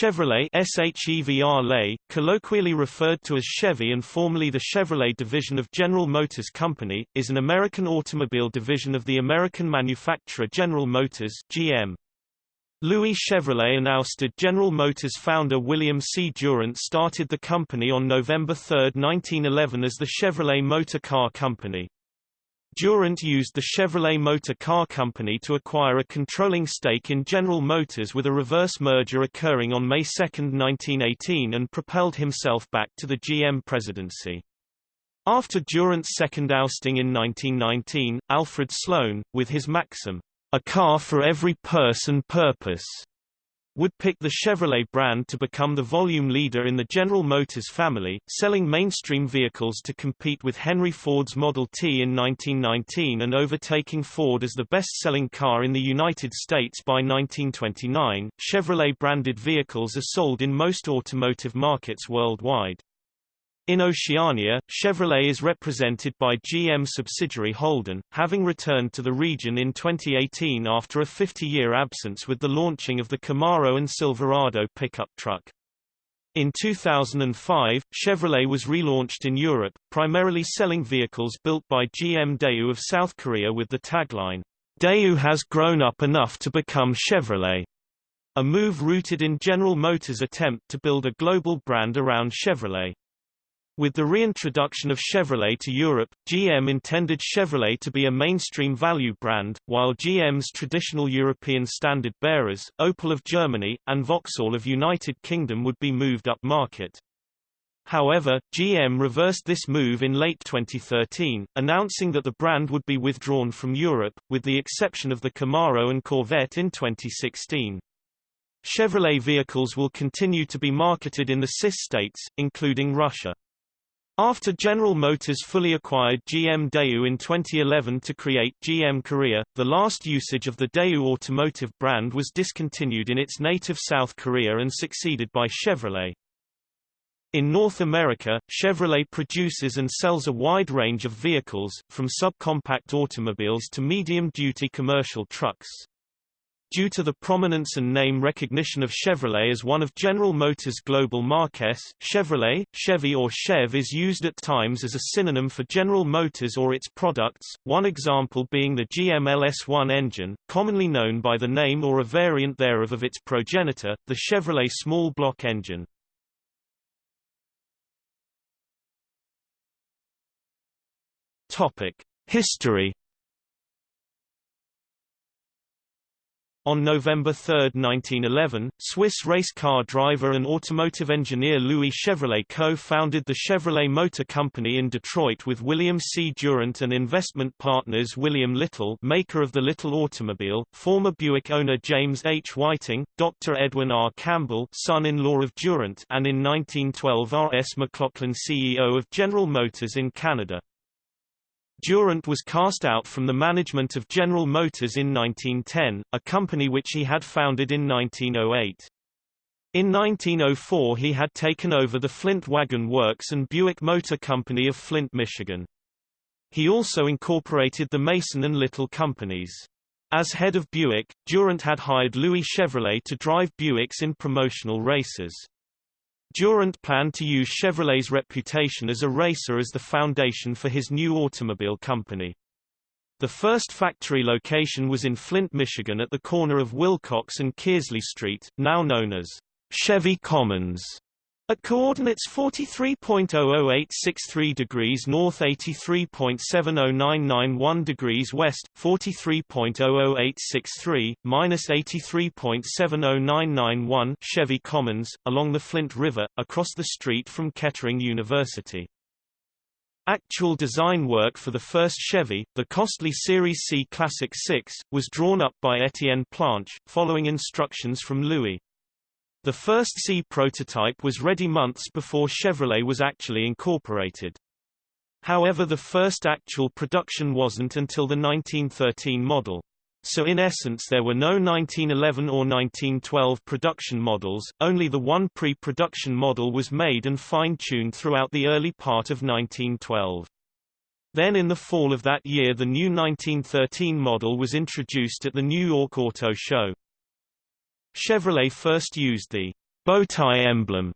Chevrolet SHEVR colloquially referred to as Chevy and formerly the Chevrolet division of General Motors Company, is an American automobile division of the American manufacturer General Motors GM. Louis Chevrolet and ousted General Motors founder William C. Durant started the company on November 3, 1911 as the Chevrolet Motor Car Company. Durant used the Chevrolet Motor Car Company to acquire a controlling stake in General Motors with a reverse merger occurring on May 2, 1918 and propelled himself back to the GM presidency. After Durant's second ousting in 1919, Alfred Sloan, with his maxim, a car for every purse and purpose, would pick the Chevrolet brand to become the volume leader in the General Motors family, selling mainstream vehicles to compete with Henry Ford's Model T in 1919 and overtaking Ford as the best-selling car in the United States by 1929. Chevrolet-branded vehicles are sold in most automotive markets worldwide. In Oceania, Chevrolet is represented by GM subsidiary Holden, having returned to the region in 2018 after a 50-year absence with the launching of the Camaro and Silverado pickup truck. In 2005, Chevrolet was relaunched in Europe, primarily selling vehicles built by GM Daewoo of South Korea with the tagline, Daewoo has grown up enough to become Chevrolet, a move rooted in General Motors' attempt to build a global brand around Chevrolet. With the reintroduction of Chevrolet to Europe, GM intended Chevrolet to be a mainstream value brand, while GM's traditional European standard bearers, Opel of Germany, and Vauxhall of United Kingdom would be moved up market. However, GM reversed this move in late 2013, announcing that the brand would be withdrawn from Europe, with the exception of the Camaro and Corvette in 2016. Chevrolet vehicles will continue to be marketed in the CIS states, including Russia. After General Motors fully acquired GM Daewoo in 2011 to create GM Korea, the last usage of the Daewoo automotive brand was discontinued in its native South Korea and succeeded by Chevrolet. In North America, Chevrolet produces and sells a wide range of vehicles, from subcompact automobiles to medium-duty commercial trucks. Due to the prominence and name recognition of Chevrolet as one of General Motors' global marques, Chevrolet, Chevy or Chev is used at times as a synonym for General Motors or its products, one example being the GM LS1 engine, commonly known by the name or a variant thereof of its progenitor, the Chevrolet small block engine. History On November 3, 1911, Swiss race car driver and automotive engineer Louis Chevrolet co-founded the Chevrolet Motor Company in Detroit with William C. Durant and investment partners William Little maker of the Little automobile, former Buick owner James H. Whiting, Dr. Edwin R. Campbell son-in-law of Durant and in 1912 R. S. McLaughlin CEO of General Motors in Canada. Durant was cast out from the management of General Motors in 1910, a company which he had founded in 1908. In 1904 he had taken over the Flint Wagon Works and Buick Motor Company of Flint, Michigan. He also incorporated the Mason and Little companies. As head of Buick, Durant had hired Louis Chevrolet to drive Buicks in promotional races. Durant planned to use Chevrolet's reputation as a racer as the foundation for his new automobile company. The first factory location was in Flint, Michigan at the corner of Wilcox and Kearsley Street, now known as Chevy Commons. At coordinates 43.00863 degrees north 83.70991 degrees west, 43.00863, minus 83.70991 Chevy Commons, along the Flint River, across the street from Kettering University. Actual design work for the first Chevy, the costly Series C Classic 6, was drawn up by Etienne Planche, following instructions from Louis. The first C prototype was ready months before Chevrolet was actually incorporated. However the first actual production wasn't until the 1913 model. So in essence there were no 1911 or 1912 production models, only the one pre-production model was made and fine-tuned throughout the early part of 1912. Then in the fall of that year the new 1913 model was introduced at the New York Auto Show. Chevrolet first used the Bowtie emblem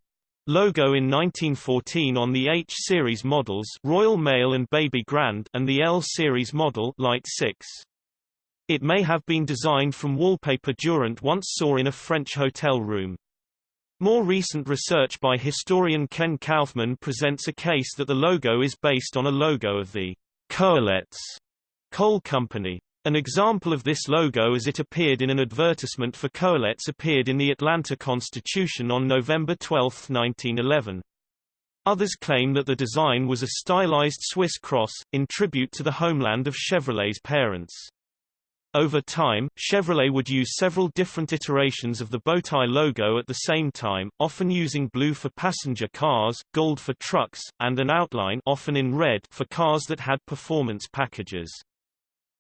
logo in 1914 on the H series models Royal Mail and Baby Grand and the L series model Light 6. It may have been designed from wallpaper Durant once saw in a French hotel room. More recent research by historian Ken Kaufman presents a case that the logo is based on a logo of the Coalettes coal company. An example of this logo as it appeared in an advertisement for Coalettes appeared in the Atlanta Constitution on November 12, 1911. Others claim that the design was a stylized Swiss cross, in tribute to the homeland of Chevrolet's parents. Over time, Chevrolet would use several different iterations of the Bowtie logo at the same time, often using blue for passenger cars, gold for trucks, and an outline often in red for cars that had performance packages.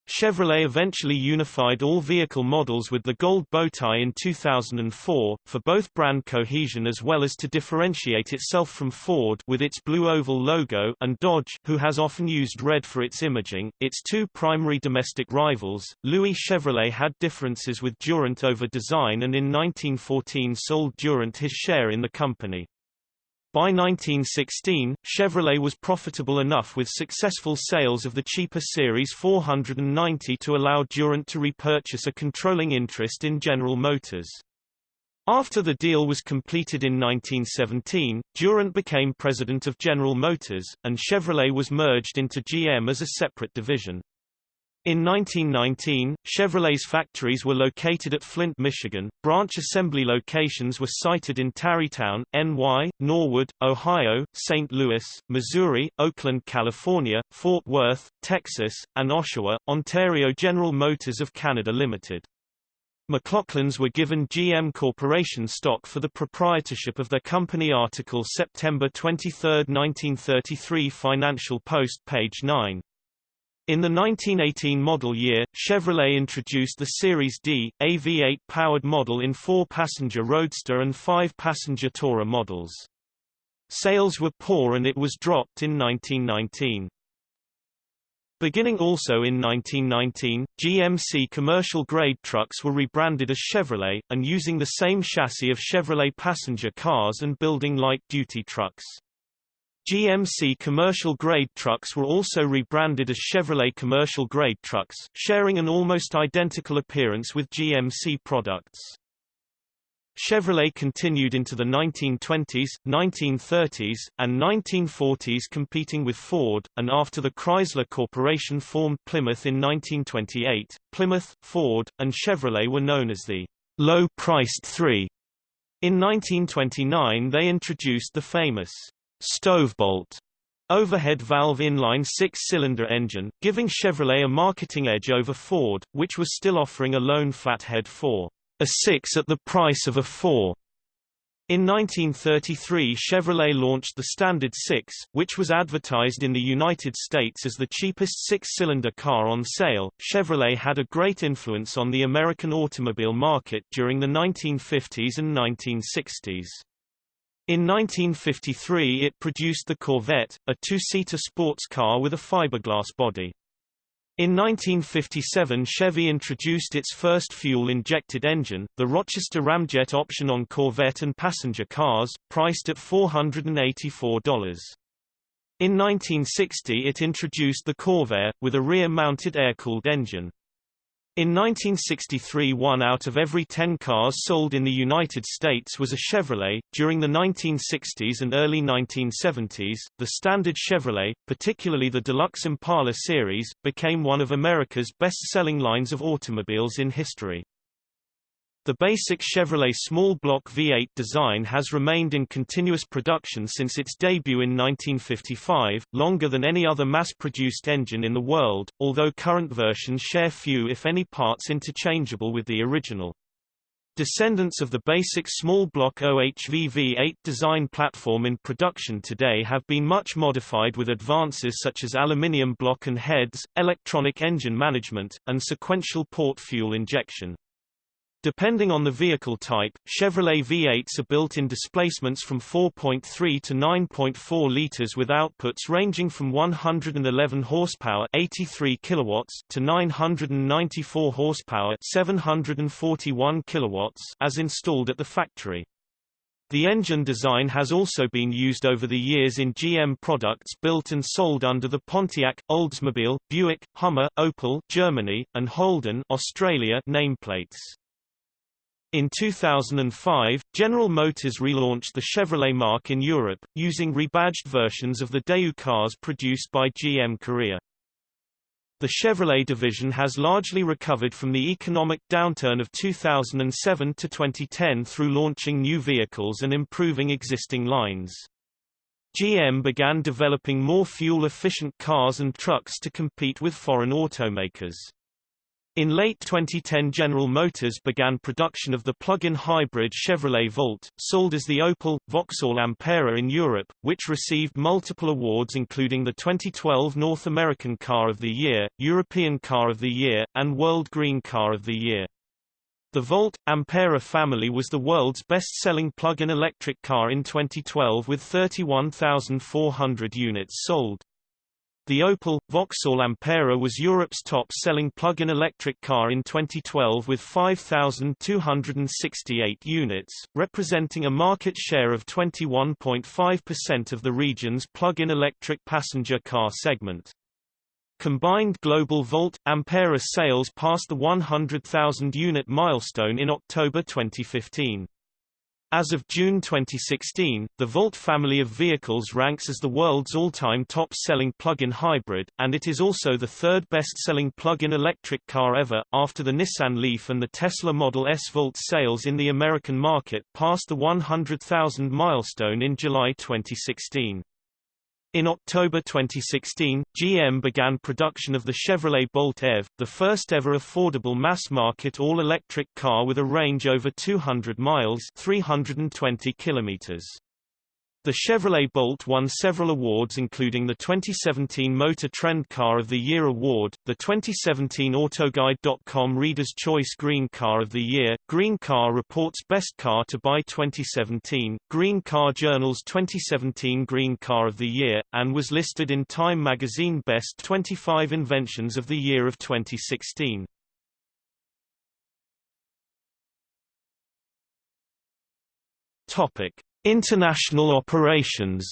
Chevrolet eventually unified all vehicle models with the gold bowtie in 2004, for both brand cohesion as well as to differentiate itself from Ford with its blue oval logo and Dodge, who has often used red for its imaging. Its two primary domestic rivals, Louis Chevrolet had differences with Durant over design and in 1914 sold Durant his share in the company. By 1916, Chevrolet was profitable enough with successful sales of the cheaper Series 490 to allow Durant to repurchase a controlling interest in General Motors. After the deal was completed in 1917, Durant became president of General Motors, and Chevrolet was merged into GM as a separate division. In 1919, Chevrolet's factories were located at Flint, Michigan. Branch assembly locations were sited in Tarrytown, NY, Norwood, Ohio, St. Louis, Missouri, Oakland, California, Fort Worth, Texas, and Oshawa, Ontario General Motors of Canada Limited. McLaughlins were given GM Corporation stock for the proprietorship of their company article September 23, 1933 Financial Post page 9. In the 1918 model year, Chevrolet introduced the Series D, a V8 powered model in four-passenger Roadster and five-passenger Tourer models. Sales were poor and it was dropped in 1919. Beginning also in 1919, GMC commercial-grade trucks were rebranded as Chevrolet, and using the same chassis of Chevrolet passenger cars and building light-duty trucks. GMC commercial-grade trucks were also rebranded as Chevrolet commercial-grade trucks, sharing an almost identical appearance with GMC products. Chevrolet continued into the 1920s, 1930s, and 1940s competing with Ford, and after the Chrysler Corporation formed Plymouth in 1928, Plymouth, Ford, and Chevrolet were known as the low-priced three. In 1929 they introduced the famous Stovebolt overhead valve inline six-cylinder engine, giving Chevrolet a marketing edge over Ford, which was still offering a lone flathead for a 6 at the price of a 4. In 1933 Chevrolet launched the Standard 6, which was advertised in the United States as the cheapest six-cylinder car on sale. Chevrolet had a great influence on the American automobile market during the 1950s and 1960s. In 1953 it produced the Corvette, a two-seater sports car with a fiberglass body. In 1957 Chevy introduced its first fuel-injected engine, the Rochester Ramjet option on Corvette and passenger cars, priced at $484. In 1960 it introduced the Corvair, with a rear-mounted air-cooled engine. In 1963 one out of every ten cars sold in the United States was a Chevrolet. During the 1960s and early 1970s, the standard Chevrolet, particularly the Deluxe Impala series, became one of America's best-selling lines of automobiles in history. The basic Chevrolet small block V8 design has remained in continuous production since its debut in 1955, longer than any other mass-produced engine in the world, although current versions share few if any parts interchangeable with the original. Descendants of the basic small block OHV V8 design platform in production today have been much modified with advances such as aluminium block and heads, electronic engine management, and sequential port fuel injection. Depending on the vehicle type, Chevrolet V8s are built in displacements from 4.3 to 9.4 liters with outputs ranging from 111 horsepower 83 kilowatts to 994 horsepower 741 kilowatts as installed at the factory. The engine design has also been used over the years in GM products built and sold under the Pontiac, Oldsmobile, Buick, Hummer, Opel Germany, and Holden Australia nameplates. In 2005, General Motors relaunched the Chevrolet marque in Europe, using rebadged versions of the Daewoo cars produced by GM Korea. The Chevrolet division has largely recovered from the economic downturn of 2007 to 2010 through launching new vehicles and improving existing lines. GM began developing more fuel-efficient cars and trucks to compete with foreign automakers. In late 2010 General Motors began production of the plug-in hybrid Chevrolet Volt, sold as the Opel, Vauxhall Ampera in Europe, which received multiple awards including the 2012 North American Car of the Year, European Car of the Year, and World Green Car of the Year. The Volt, Ampera family was the world's best-selling plug-in electric car in 2012 with 31,400 units sold. The Opel Vauxhall Ampera was Europe's top-selling plug-in electric car in 2012 with 5,268 units, representing a market share of 21.5% of the region's plug-in electric passenger car segment. Combined global Volt Ampera sales passed the 100,000 unit milestone in October 2015. As of June 2016, the Volt family of vehicles ranks as the world's all-time top-selling plug-in hybrid, and it is also the third best-selling plug-in electric car ever, after the Nissan Leaf and the Tesla Model S. Volt sales in the American market passed the 100,000 milestone in July 2016. In October 2016, GM began production of the Chevrolet Bolt EV, the first ever affordable mass-market all-electric car with a range over 200 miles 320 kilometers. The Chevrolet Bolt won several awards including the 2017 Motor Trend Car of the Year award, the 2017 Autoguide.com Reader's Choice Green Car of the Year, Green Car Report's Best Car to Buy 2017, Green Car Journal's 2017 Green Car of the Year, and was listed in Time magazine Best 25 Inventions of the Year of 2016. Topic International operations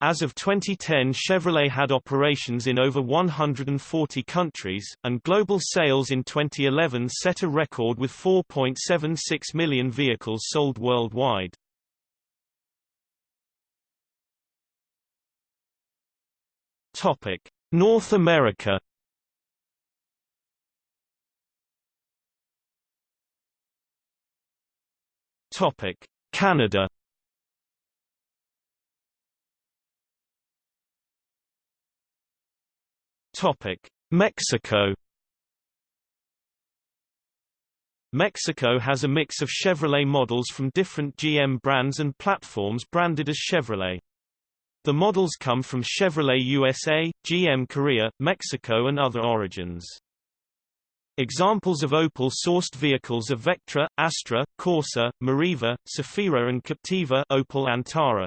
As of 2010 Chevrolet had operations in over 140 countries, and global sales in 2011 set a record with 4.76 million vehicles sold worldwide. North America Topic: Canada. Topic: Mexico. Mexico has a mix of Chevrolet models from different GM brands and platforms branded as Chevrolet. The models come from Chevrolet USA, GM Korea, Mexico and other origins. Examples of Opel-sourced vehicles are Vectra, Astra, Corsa, Meriva, Zafira and Captiva Opel Antara.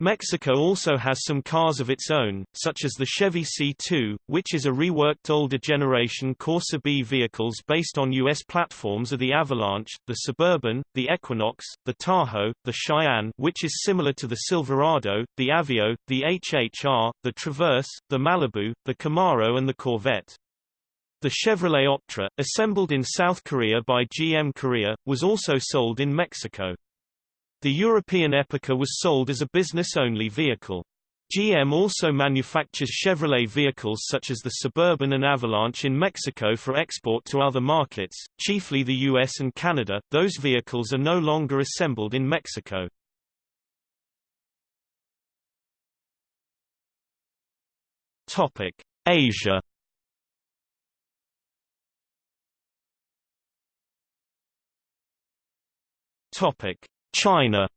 Mexico also has some cars of its own, such as the Chevy C2, which is a reworked older generation Corsa B vehicles based on U.S. platforms are the Avalanche, the Suburban, the Equinox, the Tahoe, the Cheyenne which is similar to the Silverado, the Aveo, the HHR, the Traverse, the Malibu, the Camaro and the Corvette. The Chevrolet Optra, assembled in South Korea by GM Korea, was also sold in Mexico. The European Epica was sold as a business-only vehicle. GM also manufactures Chevrolet vehicles such as the Suburban and Avalanche in Mexico for export to other markets, chiefly the US and Canada. Those vehicles are no longer assembled in Mexico. Topic: Asia Topic: China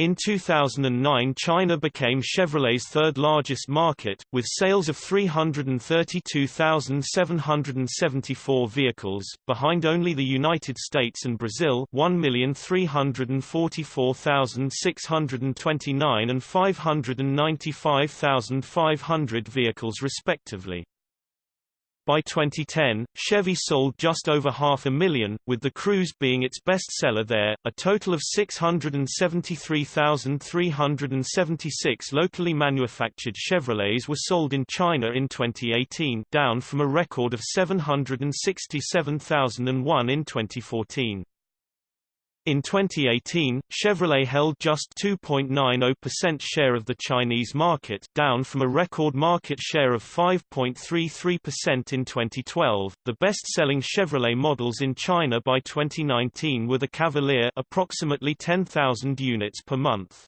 In 2009 China became Chevrolet's third largest market, with sales of 332,774 vehicles, behind only the United States and Brazil 1,344,629 and 595,500 vehicles respectively. By 2010, Chevy sold just over half a million, with the Cruze being its best seller there. A total of 673,376 locally manufactured Chevrolets were sold in China in 2018, down from a record of 767,001 in 2014. In 2018, Chevrolet held just 2.90% share of the Chinese market, down from a record market share of 5.33% in 2012. The best-selling Chevrolet models in China by 2019 were the Cavalier, approximately 10,000 units per month.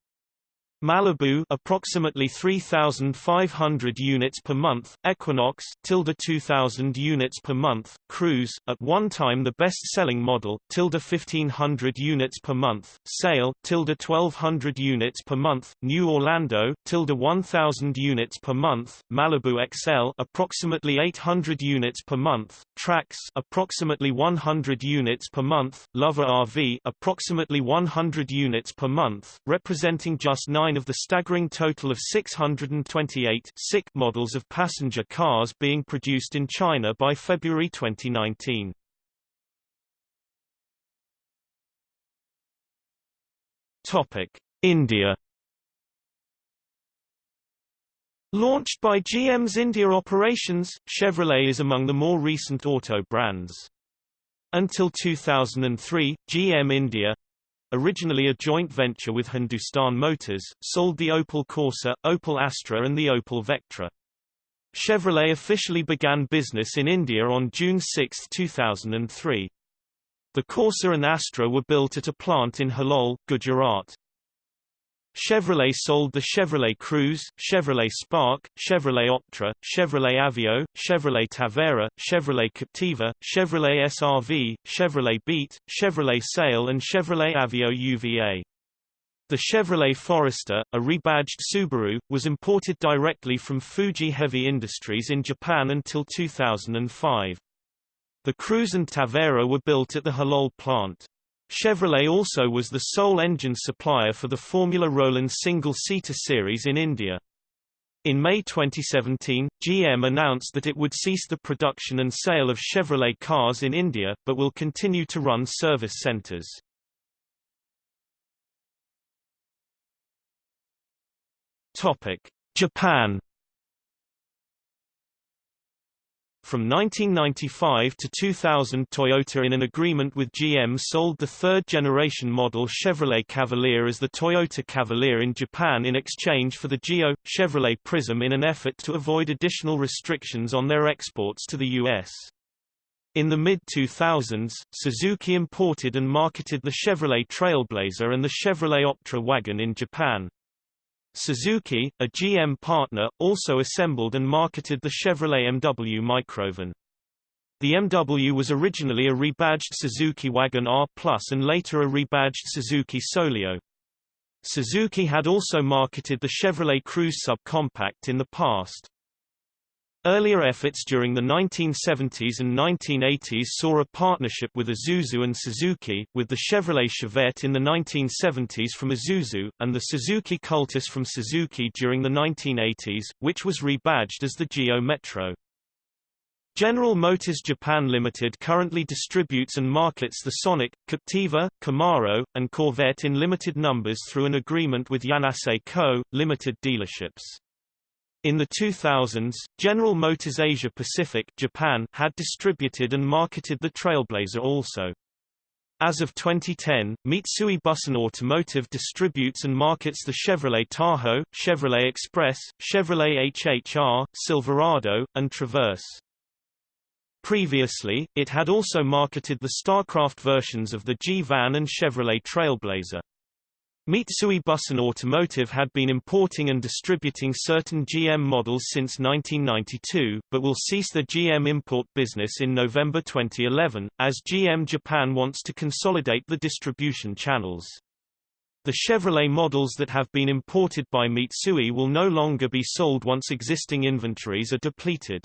Malibu approximately 3500 units per month, Equinox tilde 2000 units per month, Cruze at one time the best-selling model, tilde 1500 units per month, Sail tilde 1200 units per month, New Orlando tilde 1000 units per month, Malibu XL approximately 800 units per month, Trax approximately 100 units per month, Lova RV approximately 100 units per month, representing just 9 of the staggering total of 628 SIC models of passenger cars being produced in China by February 2019. Topic: India Launched by GM's India operations, Chevrolet is among the more recent auto brands. Until 2003, GM India originally a joint venture with Hindustan Motors, sold the Opel Corsa, Opel Astra and the Opel Vectra. Chevrolet officially began business in India on June 6, 2003. The Corsa and Astra were built at a plant in Halol, Gujarat. Chevrolet sold the Chevrolet Cruze, Chevrolet Spark, Chevrolet Optra, Chevrolet Aveo, Chevrolet Tavera, Chevrolet Captiva, Chevrolet SRV, Chevrolet Beat, Chevrolet Sail and Chevrolet Aveo UVA. The Chevrolet Forester, a rebadged Subaru, was imported directly from Fuji Heavy Industries in Japan until 2005. The Cruze and Tavera were built at the Halol plant. Chevrolet also was the sole engine supplier for the Formula Rolon single-seater series in India. In May 2017, GM announced that it would cease the production and sale of Chevrolet cars in India, but will continue to run service centers. Japan From 1995 to 2000 Toyota in an agreement with GM sold the third-generation model Chevrolet Cavalier as the Toyota Cavalier in Japan in exchange for the Geo, Chevrolet Prism in an effort to avoid additional restrictions on their exports to the U.S. In the mid-2000s, Suzuki imported and marketed the Chevrolet Trailblazer and the Chevrolet Optra wagon in Japan. Suzuki, a GM partner, also assembled and marketed the Chevrolet MW Microvan. The MW was originally a rebadged Suzuki Wagon R Plus and later a rebadged Suzuki Solio. Suzuki had also marketed the Chevrolet Cruze subcompact in the past. Earlier efforts during the 1970s and 1980s saw a partnership with Isuzu and Suzuki, with the Chevrolet Chevette in the 1970s from Isuzu, and the Suzuki Cultus from Suzuki during the 1980s, which was rebadged as the Geo Metro. General Motors Japan Limited currently distributes and markets the Sonic, Captiva, Camaro, and Corvette in limited numbers through an agreement with Yanase Co., limited dealerships. In the 2000s, General Motors Asia Pacific Japan had distributed and marketed the Trailblazer also. As of 2010, Mitsui Bussan Automotive distributes and markets the Chevrolet Tahoe, Chevrolet Express, Chevrolet HHR, Silverado, and Traverse. Previously, it had also marketed the Starcraft versions of the G-Van and Chevrolet Trailblazer. Mitsui Bussan Automotive had been importing and distributing certain GM models since 1992, but will cease the GM import business in November 2011, as GM Japan wants to consolidate the distribution channels. The Chevrolet models that have been imported by Mitsui will no longer be sold once existing inventories are depleted.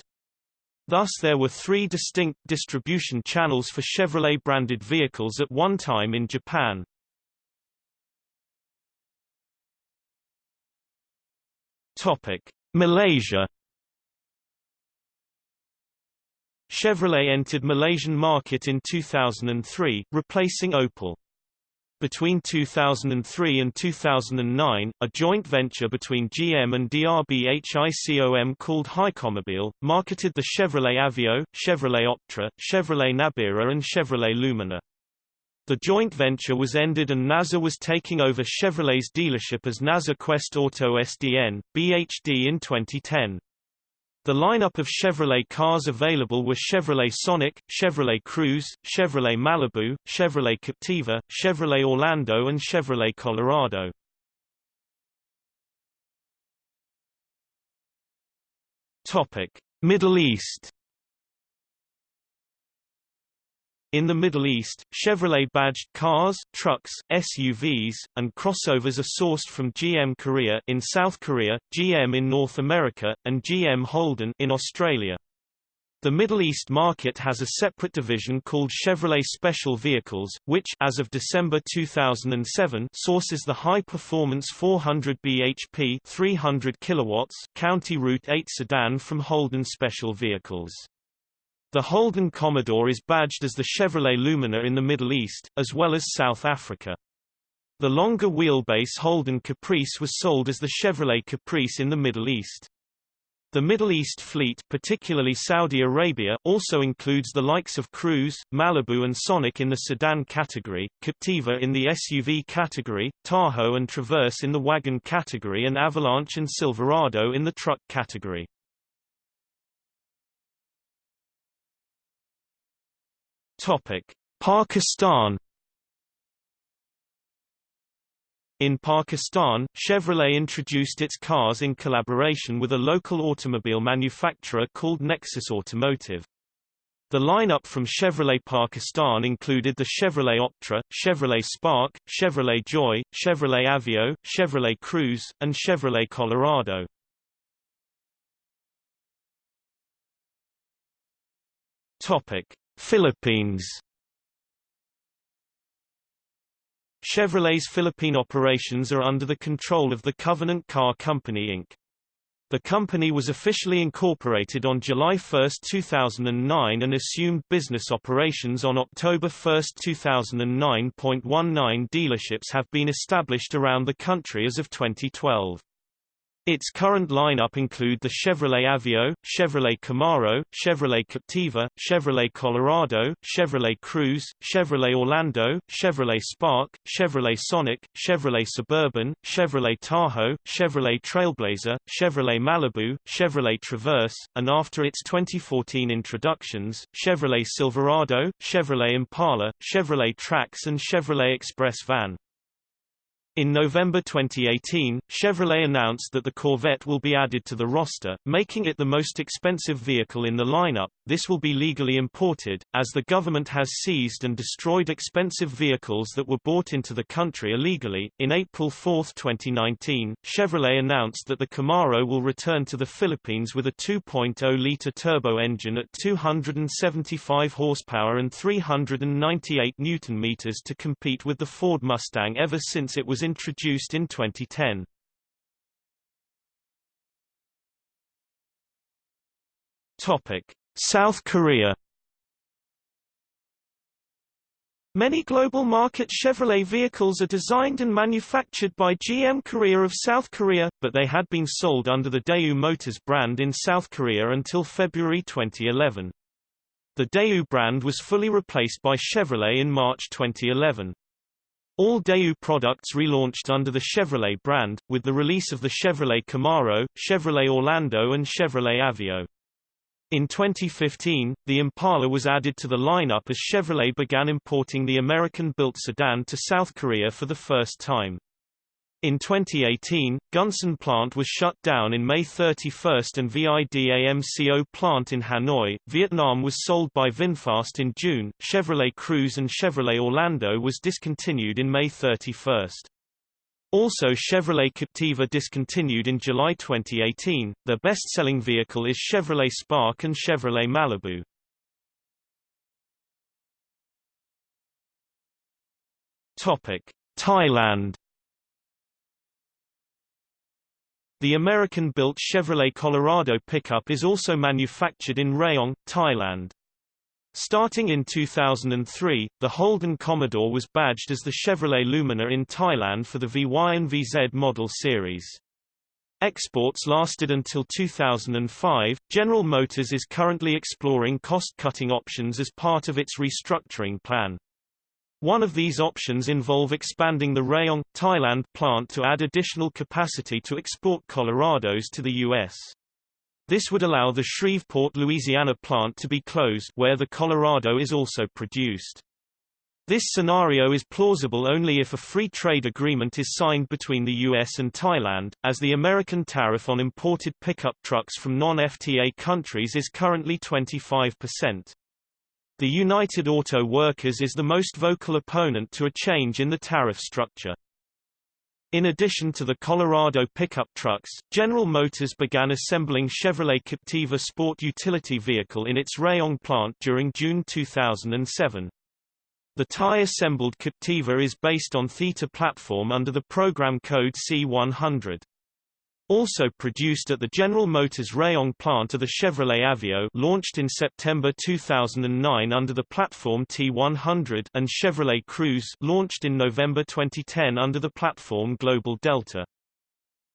Thus there were three distinct distribution channels for Chevrolet-branded vehicles at one time in Japan. Topic: Malaysia Chevrolet entered Malaysian market in 2003, replacing Opel. Between 2003 and 2009, a joint venture between GM and DRB HICOM called Hycomobile, marketed the Chevrolet Aveo, Chevrolet Optra, Chevrolet Nabira and Chevrolet Lumina. The joint venture was ended and Naza was taking over Chevrolet's dealership as Naza Quest Auto SDN, BHD in 2010. The lineup of Chevrolet cars available were Chevrolet Sonic, Chevrolet Cruze, Chevrolet Malibu, Chevrolet Captiva, Chevrolet Orlando and Chevrolet Colorado. Topic: Middle East In the Middle East, Chevrolet-badged cars, trucks, SUVs, and crossovers are sourced from GM Korea in South Korea, GM in North America, and GM Holden in Australia. The Middle East market has a separate division called Chevrolet Special Vehicles, which as of December 2007 sources the high-performance 400 bhp 300 kilowatts County Route 8 sedan from Holden Special Vehicles. The Holden Commodore is badged as the Chevrolet Lumina in the Middle East, as well as South Africa. The longer wheelbase Holden Caprice was sold as the Chevrolet Caprice in the Middle East. The Middle East fleet particularly Saudi Arabia also includes the likes of Cruze, Malibu and Sonic in the sedan category, Captiva in the SUV category, Tahoe and Traverse in the wagon category and Avalanche and Silverado in the truck category. Topic: Pakistan In Pakistan, Chevrolet introduced its cars in collaboration with a local automobile manufacturer called Nexus Automotive. The lineup from Chevrolet Pakistan included the Chevrolet Optra, Chevrolet Spark, Chevrolet Joy, Chevrolet Aveo, Chevrolet Cruze, and Chevrolet Colorado. Topic: Philippines Chevrolet's Philippine operations are under the control of the Covenant Car Company Inc. The company was officially incorporated on July 1, 2009 and assumed business operations on October 1, 2009. 19 dealerships have been established around the country as of 2012. Its current lineup include the Chevrolet Aveo, Chevrolet Camaro, Chevrolet Captiva, Chevrolet Colorado, Chevrolet Cruze, Chevrolet Orlando, Chevrolet Spark, Chevrolet Sonic, Chevrolet Suburban, Chevrolet Tahoe, Chevrolet Trailblazer, Chevrolet Malibu, Chevrolet Traverse, and after its 2014 introductions, Chevrolet Silverado, Chevrolet Impala, Chevrolet Trax and Chevrolet Express Van. In November 2018, Chevrolet announced that the Corvette will be added to the roster, making it the most expensive vehicle in the lineup. This will be legally imported, as the government has seized and destroyed expensive vehicles that were bought into the country illegally. In April 4, 2019, Chevrolet announced that the Camaro will return to the Philippines with a 2.0-liter turbo engine at 275 horsepower and 398 newton-meters to compete with the Ford Mustang ever since it was introduced in 2010. Topic: South Korea Many global market Chevrolet vehicles are designed and manufactured by GM Korea of South Korea, but they had been sold under the Daewoo Motors brand in South Korea until February 2011. The Daewoo brand was fully replaced by Chevrolet in March 2011. All Daewoo products relaunched under the Chevrolet brand, with the release of the Chevrolet Camaro, Chevrolet Orlando and Chevrolet Aveo. In 2015, the Impala was added to the lineup as Chevrolet began importing the American-built sedan to South Korea for the first time. In 2018, Gunsan plant was shut down in May 31 and VIDAMCO plant in Hanoi, Vietnam was sold by VinFast in June, Chevrolet Cruze and Chevrolet Orlando was discontinued in May 31. Also Chevrolet Captiva discontinued in July 2018. Their best-selling vehicle is Chevrolet Spark and Chevrolet Malibu. Thailand The American-built Chevrolet Colorado pickup is also manufactured in Rayong, Thailand. Starting in 2003, the Holden Commodore was badged as the Chevrolet Lumina in Thailand for the VY and VZ model series. Exports lasted until 2005. General Motors is currently exploring cost-cutting options as part of its restructuring plan. One of these options involve expanding the Rayong, Thailand plant to add additional capacity to export Colorados to the U.S. This would allow the Shreveport, Louisiana plant to be closed where the Colorado is also produced. This scenario is plausible only if a free trade agreement is signed between the U.S. and Thailand, as the American tariff on imported pickup trucks from non-FTA countries is currently 25%. The United Auto Workers is the most vocal opponent to a change in the tariff structure. In addition to the Colorado pickup trucks, General Motors began assembling Chevrolet Captiva sport utility vehicle in its Rayong plant during June 2007. The Thai-assembled Captiva is based on Theta platform under the program code C100. Also produced at the General Motors Rayong plant are the Chevrolet Aveo launched in September 2009 under the platform T100 and Chevrolet Cruze launched in November 2010 under the platform Global Delta.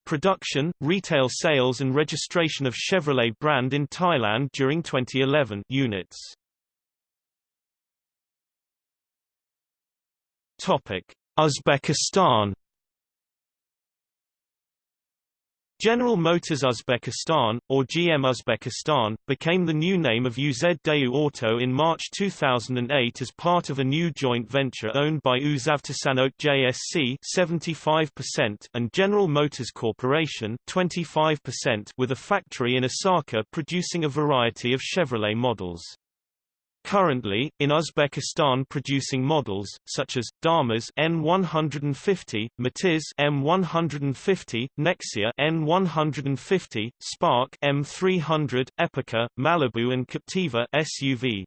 Production, retail sales and registration of Chevrolet brand in Thailand during 2011 units. Topic: Uzbekistan General Motors Uzbekistan, or GM Uzbekistan, became the new name of UZ Auto in March 2008 as part of a new joint venture owned by Uzavtosanot JSC 75% and General Motors Corporation 25% with a factory in Asaka producing a variety of Chevrolet models. Currently, in Uzbekistan producing models, such as, Damas N150, Matiz M150, Nexia N150, Spark M300, Epica, Malibu and Captiva SUV.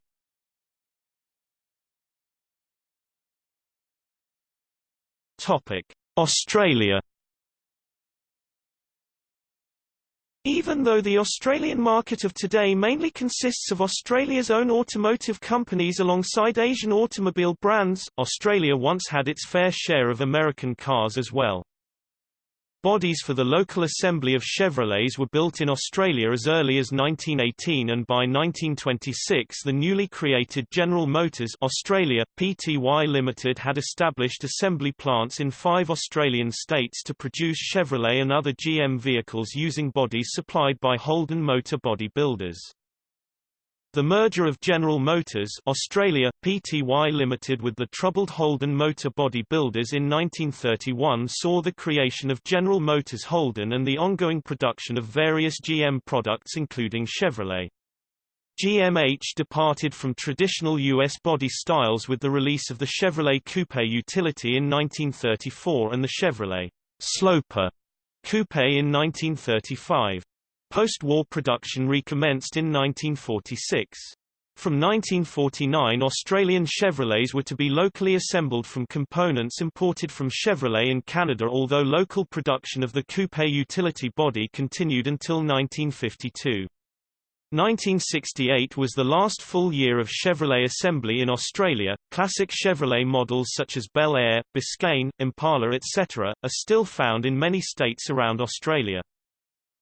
Topic: Australia Even though the Australian market of today mainly consists of Australia's own automotive companies alongside Asian automobile brands, Australia once had its fair share of American cars as well. Bodies for the local assembly of Chevrolets were built in Australia as early as 1918 and by 1926 the newly created General Motors Australia, Pty Limited had established assembly plants in five Australian states to produce Chevrolet and other GM vehicles using bodies supplied by Holden Motor Body Builders. The merger of General Motors Australia, Pty Limited with the troubled Holden Motor Body Builders in 1931 saw the creation of General Motors Holden and the ongoing production of various GM products including Chevrolet. GMH departed from traditional U.S. body styles with the release of the Chevrolet Coupe Utility in 1934 and the Chevrolet Sloper Coupe in 1935. Post-war production recommenced in 1946. From 1949 Australian Chevrolets were to be locally assembled from components imported from Chevrolet in Canada although local production of the coupe utility body continued until 1952. 1968 was the last full year of Chevrolet assembly in Australia. Classic Chevrolet models such as Bel Air, Biscayne, Impala etc. are still found in many states around Australia.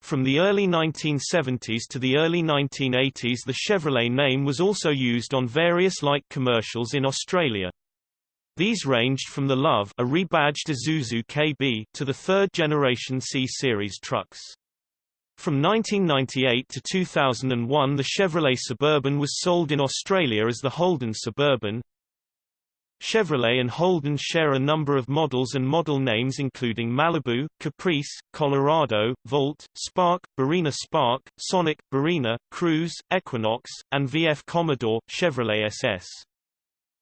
From the early 1970s to the early 1980s the Chevrolet name was also used on various light commercials in Australia. These ranged from the LUV a rebadged Isuzu KB to the third-generation C-Series trucks. From 1998 to 2001 the Chevrolet Suburban was sold in Australia as the Holden Suburban, Chevrolet and Holden share a number of models and model names including Malibu, Caprice, Colorado, Volt, Spark, Barina Spark, Sonic, Barina, Cruze, Equinox, and VF Commodore, Chevrolet SS.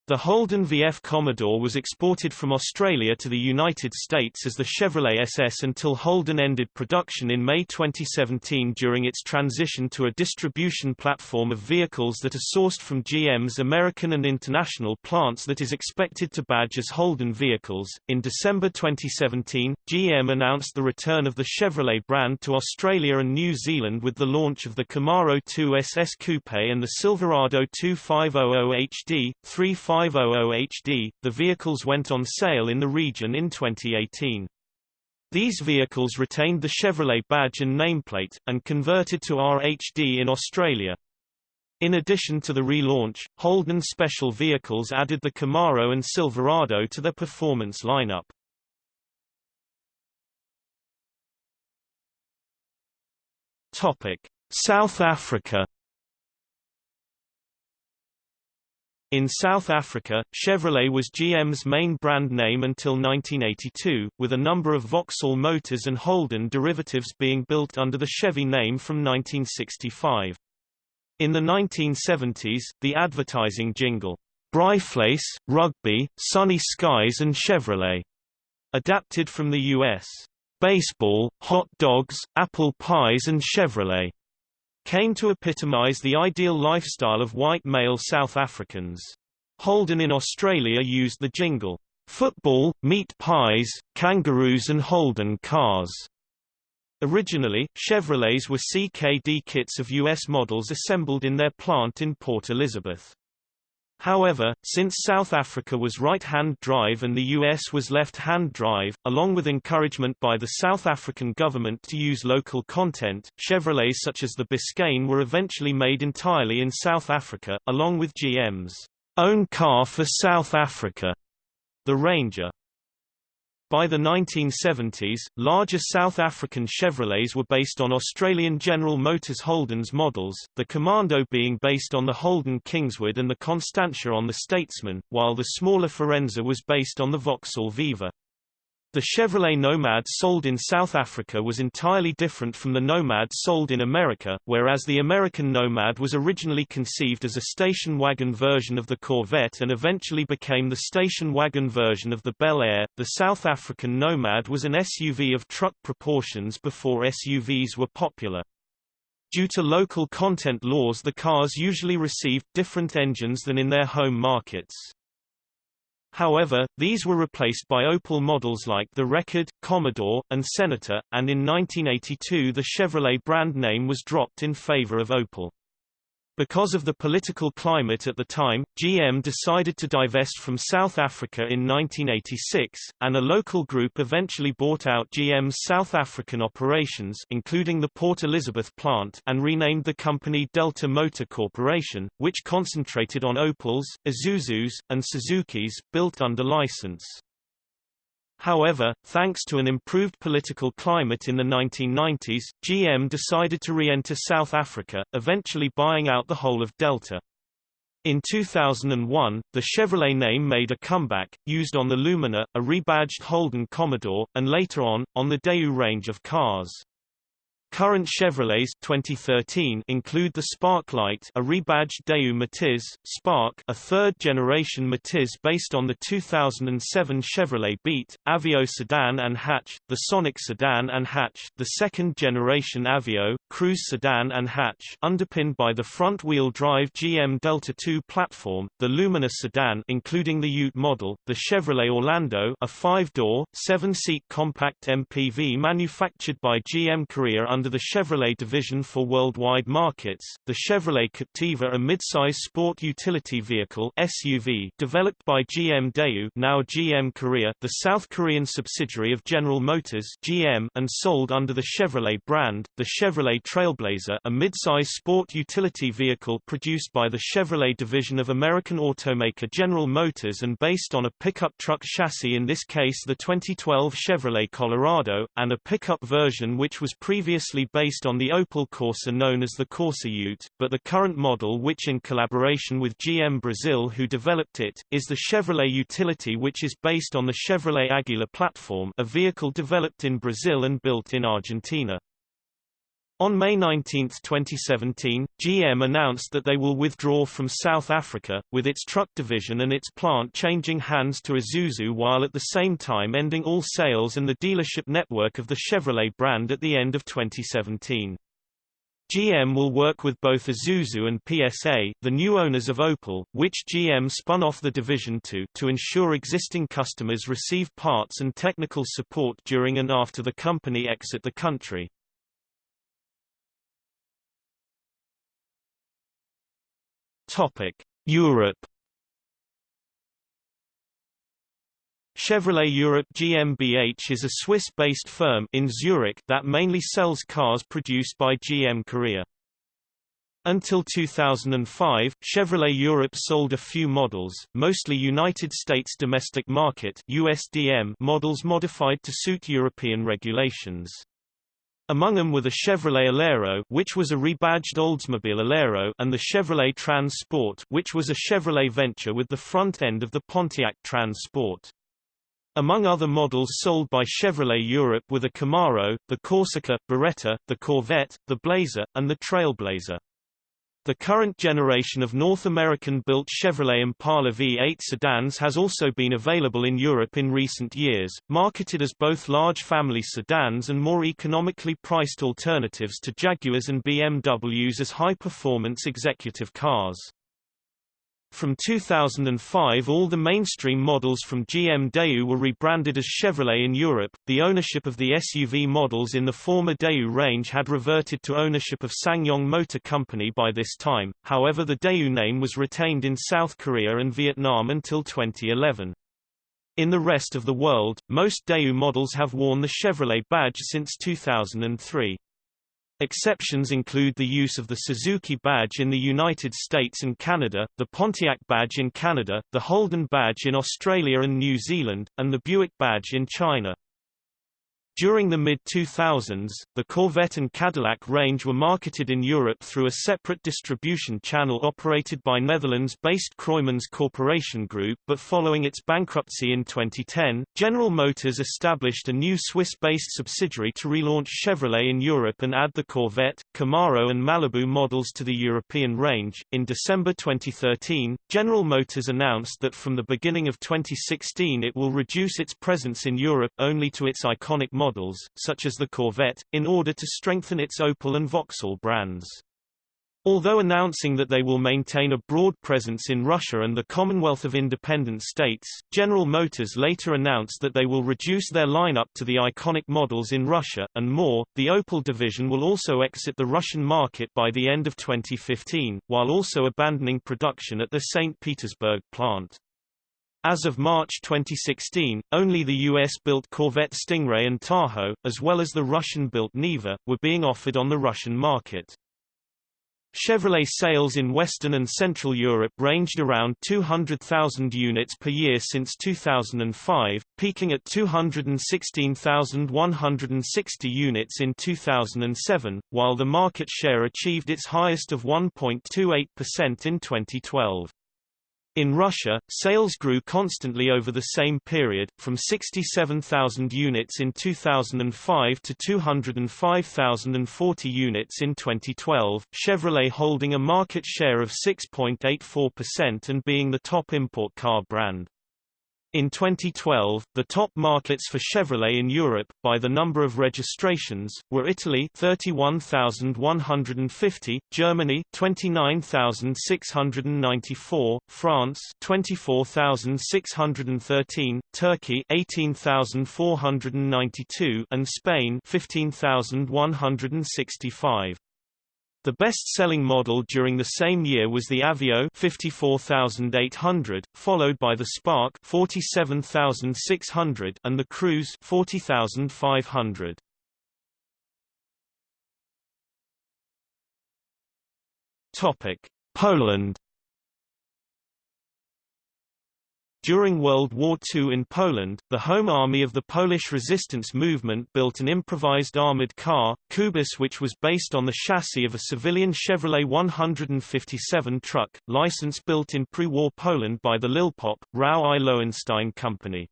The Holden VF Commodore was exported from Australia to the United States as the Chevrolet SS until Holden ended production in May 2017 during its transition to a distribution platform of vehicles that are sourced from GM's American and international plants that is expected to badge as Holden vehicles. In December 2017, GM announced the return of the Chevrolet brand to Australia and New Zealand with the launch of the Camaro 2 SS Coupe and the Silverado 2500 HD, 35 500 HD, the vehicles went on sale in the region in 2018. These vehicles retained the Chevrolet badge and nameplate, and converted to RHD in Australia. In addition to the relaunch, Holden Special Vehicles added the Camaro and Silverado to their performance lineup. Topic: South Africa In South Africa, Chevrolet was GM's main brand name until 1982, with a number of Vauxhall Motors and Holden derivatives being built under the Chevy name from 1965. In the 1970s, the advertising jingle, Braaivleis, Rugby, Sunny Skies and Chevrolet, adapted from the U.S. Baseball, hot dogs, apple pies and Chevrolet came to epitomize the ideal lifestyle of white male South Africans. Holden in Australia used the jingle, "'Football, meat pies, kangaroos and Holden cars'". Originally, Chevrolets were CKD kits of U.S. models assembled in their plant in Port Elizabeth. However, since South Africa was right-hand drive and the US was left-hand drive, along with encouragement by the South African government to use local content, Chevrolets such as the Biscayne were eventually made entirely in South Africa, along with GM's own car for South Africa, the Ranger. By the 1970s, larger South African Chevrolets were based on Australian General Motors Holden's models, the Kommando being based on the Holden Kingswood and the Constantia on the Statesman, while the smaller Firenza was based on the Vauxhall Viva. The Chevrolet Nomad sold in South Africa was entirely different from the Nomad sold in America, whereas the American Nomad was originally conceived as a station wagon version of the Corvette and eventually became the station wagon version of the Bel Air. The South African Nomad was an SUV of truck proportions before SUVs were popular. Due to local content laws the cars usually received different engines than in their home markets. However, these were replaced by Opel models like the Rekord, Commodore, and Senator, and in 1982 the Chevrolet brand name was dropped in favor of Opel. Because of the political climate at the time, GM decided to divest from South Africa in 1986, and a local group eventually bought out GM's South African operations including the Port Elizabeth plant and renamed the company Delta Motor Corporation, which concentrated on Opels, Isuzus, and Suzukis, built under license. However, thanks to an improved political climate in the 1990s, GM decided to re-enter South Africa, eventually buying out the whole of Delta. In 2001, the Chevrolet name made a comeback, used on the Lumina, a rebadged Holden Commodore, and later on, on the Daewoo range of cars. Current Chevrolets 2013 include the Sparklight, a rebadged Daewoo Matiz, Spark, a third-generation Matiz based on the 2007 Chevrolet Beat, Aveo sedan and hatch, the Sonic sedan and hatch, the second-generation Aveo, Cruze sedan and hatch underpinned by the front-wheel drive GM Delta 2 platform, the Lumina sedan including the Ute model, the Chevrolet Orlando a five-door, seven-seat compact MPV manufactured by GM Korea under under the Chevrolet division for worldwide markets, the Chevrolet Captiva a midsize sport utility vehicle SUV developed by GM Daewoo now GM Korea the South Korean subsidiary of General Motors GM and sold under the Chevrolet brand, the Chevrolet Trailblazer a midsize sport utility vehicle produced by the Chevrolet division of American automaker General Motors and based on a pickup truck chassis in this case the 2012 Chevrolet Colorado, and a pickup version which was previously based on the Opel Corsa known as the Corsa Ute, but the current model which in collaboration with GM Brazil who developed it, is the Chevrolet Utility which is based on the Chevrolet Aguila platform a vehicle developed in Brazil and built in Argentina. On May 19, 2017, GM announced that they will withdraw from South Africa, with its truck division and its plant changing hands to Isuzu while at the same time ending all sales and the dealership network of the Chevrolet brand at the end of 2017. GM will work with both Isuzu and PSA, the new owners of Opel, which GM spun off the division to, to ensure existing customers receive parts and technical support during and after the company exit the country. Topic: Europe. Chevrolet Europe GmbH is a Swiss-based firm in Zurich that mainly sells cars produced by GM Korea. Until 2005, Chevrolet Europe sold a few models, mostly United States domestic market USDM models modified to suit European regulations. Among them were the Chevrolet Alero which was a rebadged Oldsmobile Alero and the Chevrolet Trans Sport which was a Chevrolet venture with the front end of the Pontiac Trans Sport. Among other models sold by Chevrolet Europe were the Camaro, the Corsica, Beretta, the Corvette, the Blazer, and the Trailblazer. The current generation of North American-built Chevrolet Impala V8 sedans has also been available in Europe in recent years, marketed as both large family sedans and more economically priced alternatives to Jaguars and BMWs as high-performance executive cars. From 2005 all the mainstream models from GM Daewoo were rebranded as Chevrolet in Europe. The ownership of the SUV models in the former Daewoo range had reverted to ownership of SsangYong Motor Company by this time, however the Daewoo name was retained in South Korea and Vietnam until 2011. In the rest of the world, most Daewoo models have worn the Chevrolet badge since 2003. Exceptions include the use of the Suzuki badge in the United States and Canada, the Pontiac badge in Canada, the Holden badge in Australia and New Zealand, and the Buick badge in China. During the mid-2000s, the Corvette and Cadillac range were marketed in Europe through a separate distribution channel operated by Netherlands-based Kroymans Corporation Group but following its bankruptcy in 2010, General Motors established a new Swiss-based subsidiary to relaunch Chevrolet in Europe and add the Corvette, Camaro and Malibu models to the European range. In December 2013, General Motors announced that from the beginning of 2016 it will reduce its presence in Europe only to its iconic models, such as the Corvette, in order to strengthen its Opel and Vauxhall brands. Although announcing that they will maintain a broad presence in Russia and the Commonwealth of Independent States, General Motors later announced that they will reduce their lineup to the iconic models in Russia, and more. The Opel division will also exit the Russian market by the end of 2015, while also abandoning production at the St. Petersburg plant. As of March 2016, only the US-built Corvette Stingray and Tahoe, as well as the Russian-built Niva, were being offered on the Russian market. Chevrolet sales in Western and Central Europe ranged around 200,000 units per year since 2005, peaking at 216,160 units in 2007, while the market share achieved its highest of 1.28% in 2012. In Russia, sales grew constantly over the same period, from 67,000 units in 2005 to 205,040 units in 2012, Chevrolet holding a market share of 6.84% and being the top import car brand. In 2012, the top markets for Chevrolet in Europe, by the number of registrations, were Italy 31,150, Germany 29,694, France 24,613, Turkey 18,492, and Spain 15,165. The best-selling model during the same year was the Aveo 54800, followed by the Spark 47600 and the Cruze 40500. Topic: Poland During World War II in Poland, the Home Army of the Polish resistance movement built an improvised armored car, Kubus which was based on the chassis of a civilian Chevrolet 157 truck, license built in pre-war Poland by the Lilpop, Rau i Lowenstein Company.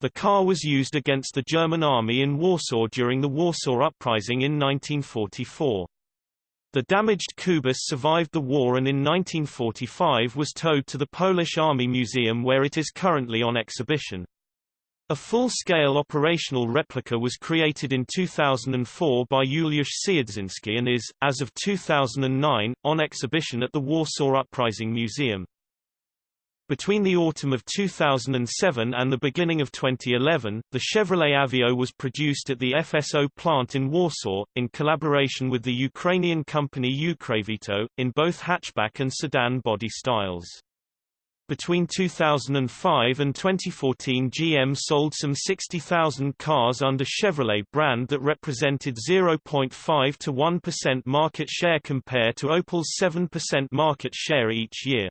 The car was used against the German army in Warsaw during the Warsaw Uprising in 1944. The damaged Kubus survived the war and in 1945 was towed to the Polish Army Museum where it is currently on exhibition. A full-scale operational replica was created in 2004 by Juliusz Siedzinski and is, as of 2009, on exhibition at the Warsaw Uprising Museum. Between the autumn of 2007 and the beginning of 2011, the Chevrolet Aveo was produced at the FSO plant in Warsaw, in collaboration with the Ukrainian company UkrAVTO, in both hatchback and sedan body styles. Between 2005 and 2014 GM sold some 60,000 cars under Chevrolet brand that represented 0.5 to 1% market share compared to Opel's 7% market share each year.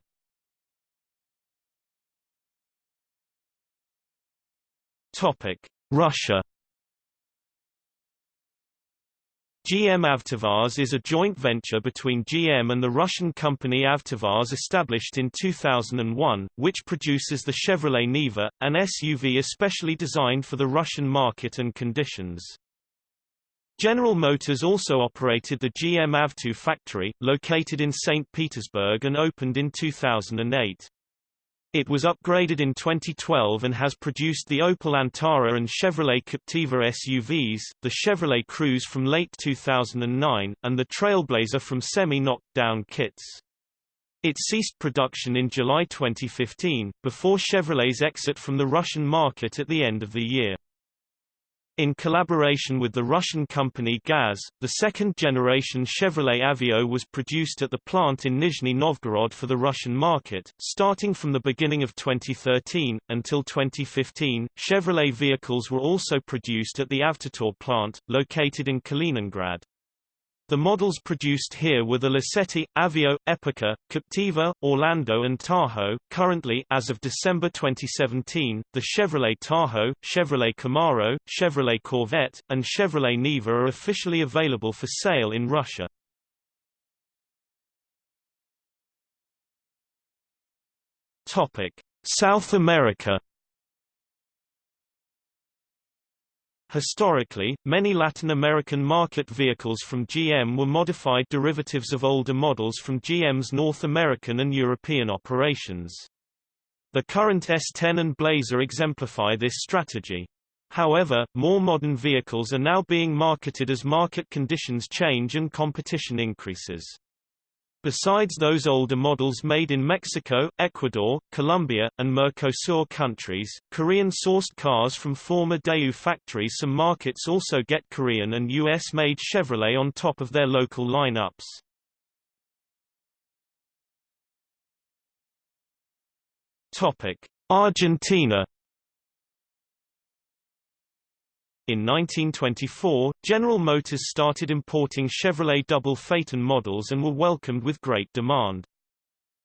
Russia. GM Avtovaz is a joint venture between GM and the Russian company Avtovaz established in 2001, which produces the Chevrolet Niva, an SUV especially designed for the Russian market and conditions. General Motors also operated the GM Avto factory, located in St. Petersburg and opened in 2008. It was upgraded in 2012 and has produced the Opel Antara and Chevrolet Captiva SUVs, the Chevrolet Cruze from late 2009, and the Trailblazer from semi-knocked-down kits. It ceased production in July 2015, before Chevrolet's exit from the Russian market at the end of the year. In collaboration with the Russian company GAZ, the second-generation Chevrolet Aveo was produced at the plant in Nizhny Novgorod for the Russian market. Starting from the beginning of 2013, until 2015, Chevrolet vehicles were also produced at the Avtotor plant, located in Kaliningrad. The models produced here were the Lacetti, Aveo, Epica, Captiva, Orlando and Tahoe. Currently, as of December 2017, the Chevrolet Tahoe, Chevrolet Camaro, Chevrolet Corvette, and Chevrolet Niva are officially available for sale in Russia. Topic: South America Historically, many Latin American market vehicles from GM were modified derivatives of older models from GM's North American and European operations. The current S10 and Blazer exemplify this strategy. However, more modern vehicles are now being marketed as market conditions change and competition increases. Besides those older models made in Mexico, Ecuador, Colombia, and Mercosur countries, Korean-sourced cars from former Daewoo factories some markets also get Korean and US-made Chevrolet on top of their local lineups. Argentina In 1924, General Motors started importing Chevrolet double phaeton models and were welcomed with great demand.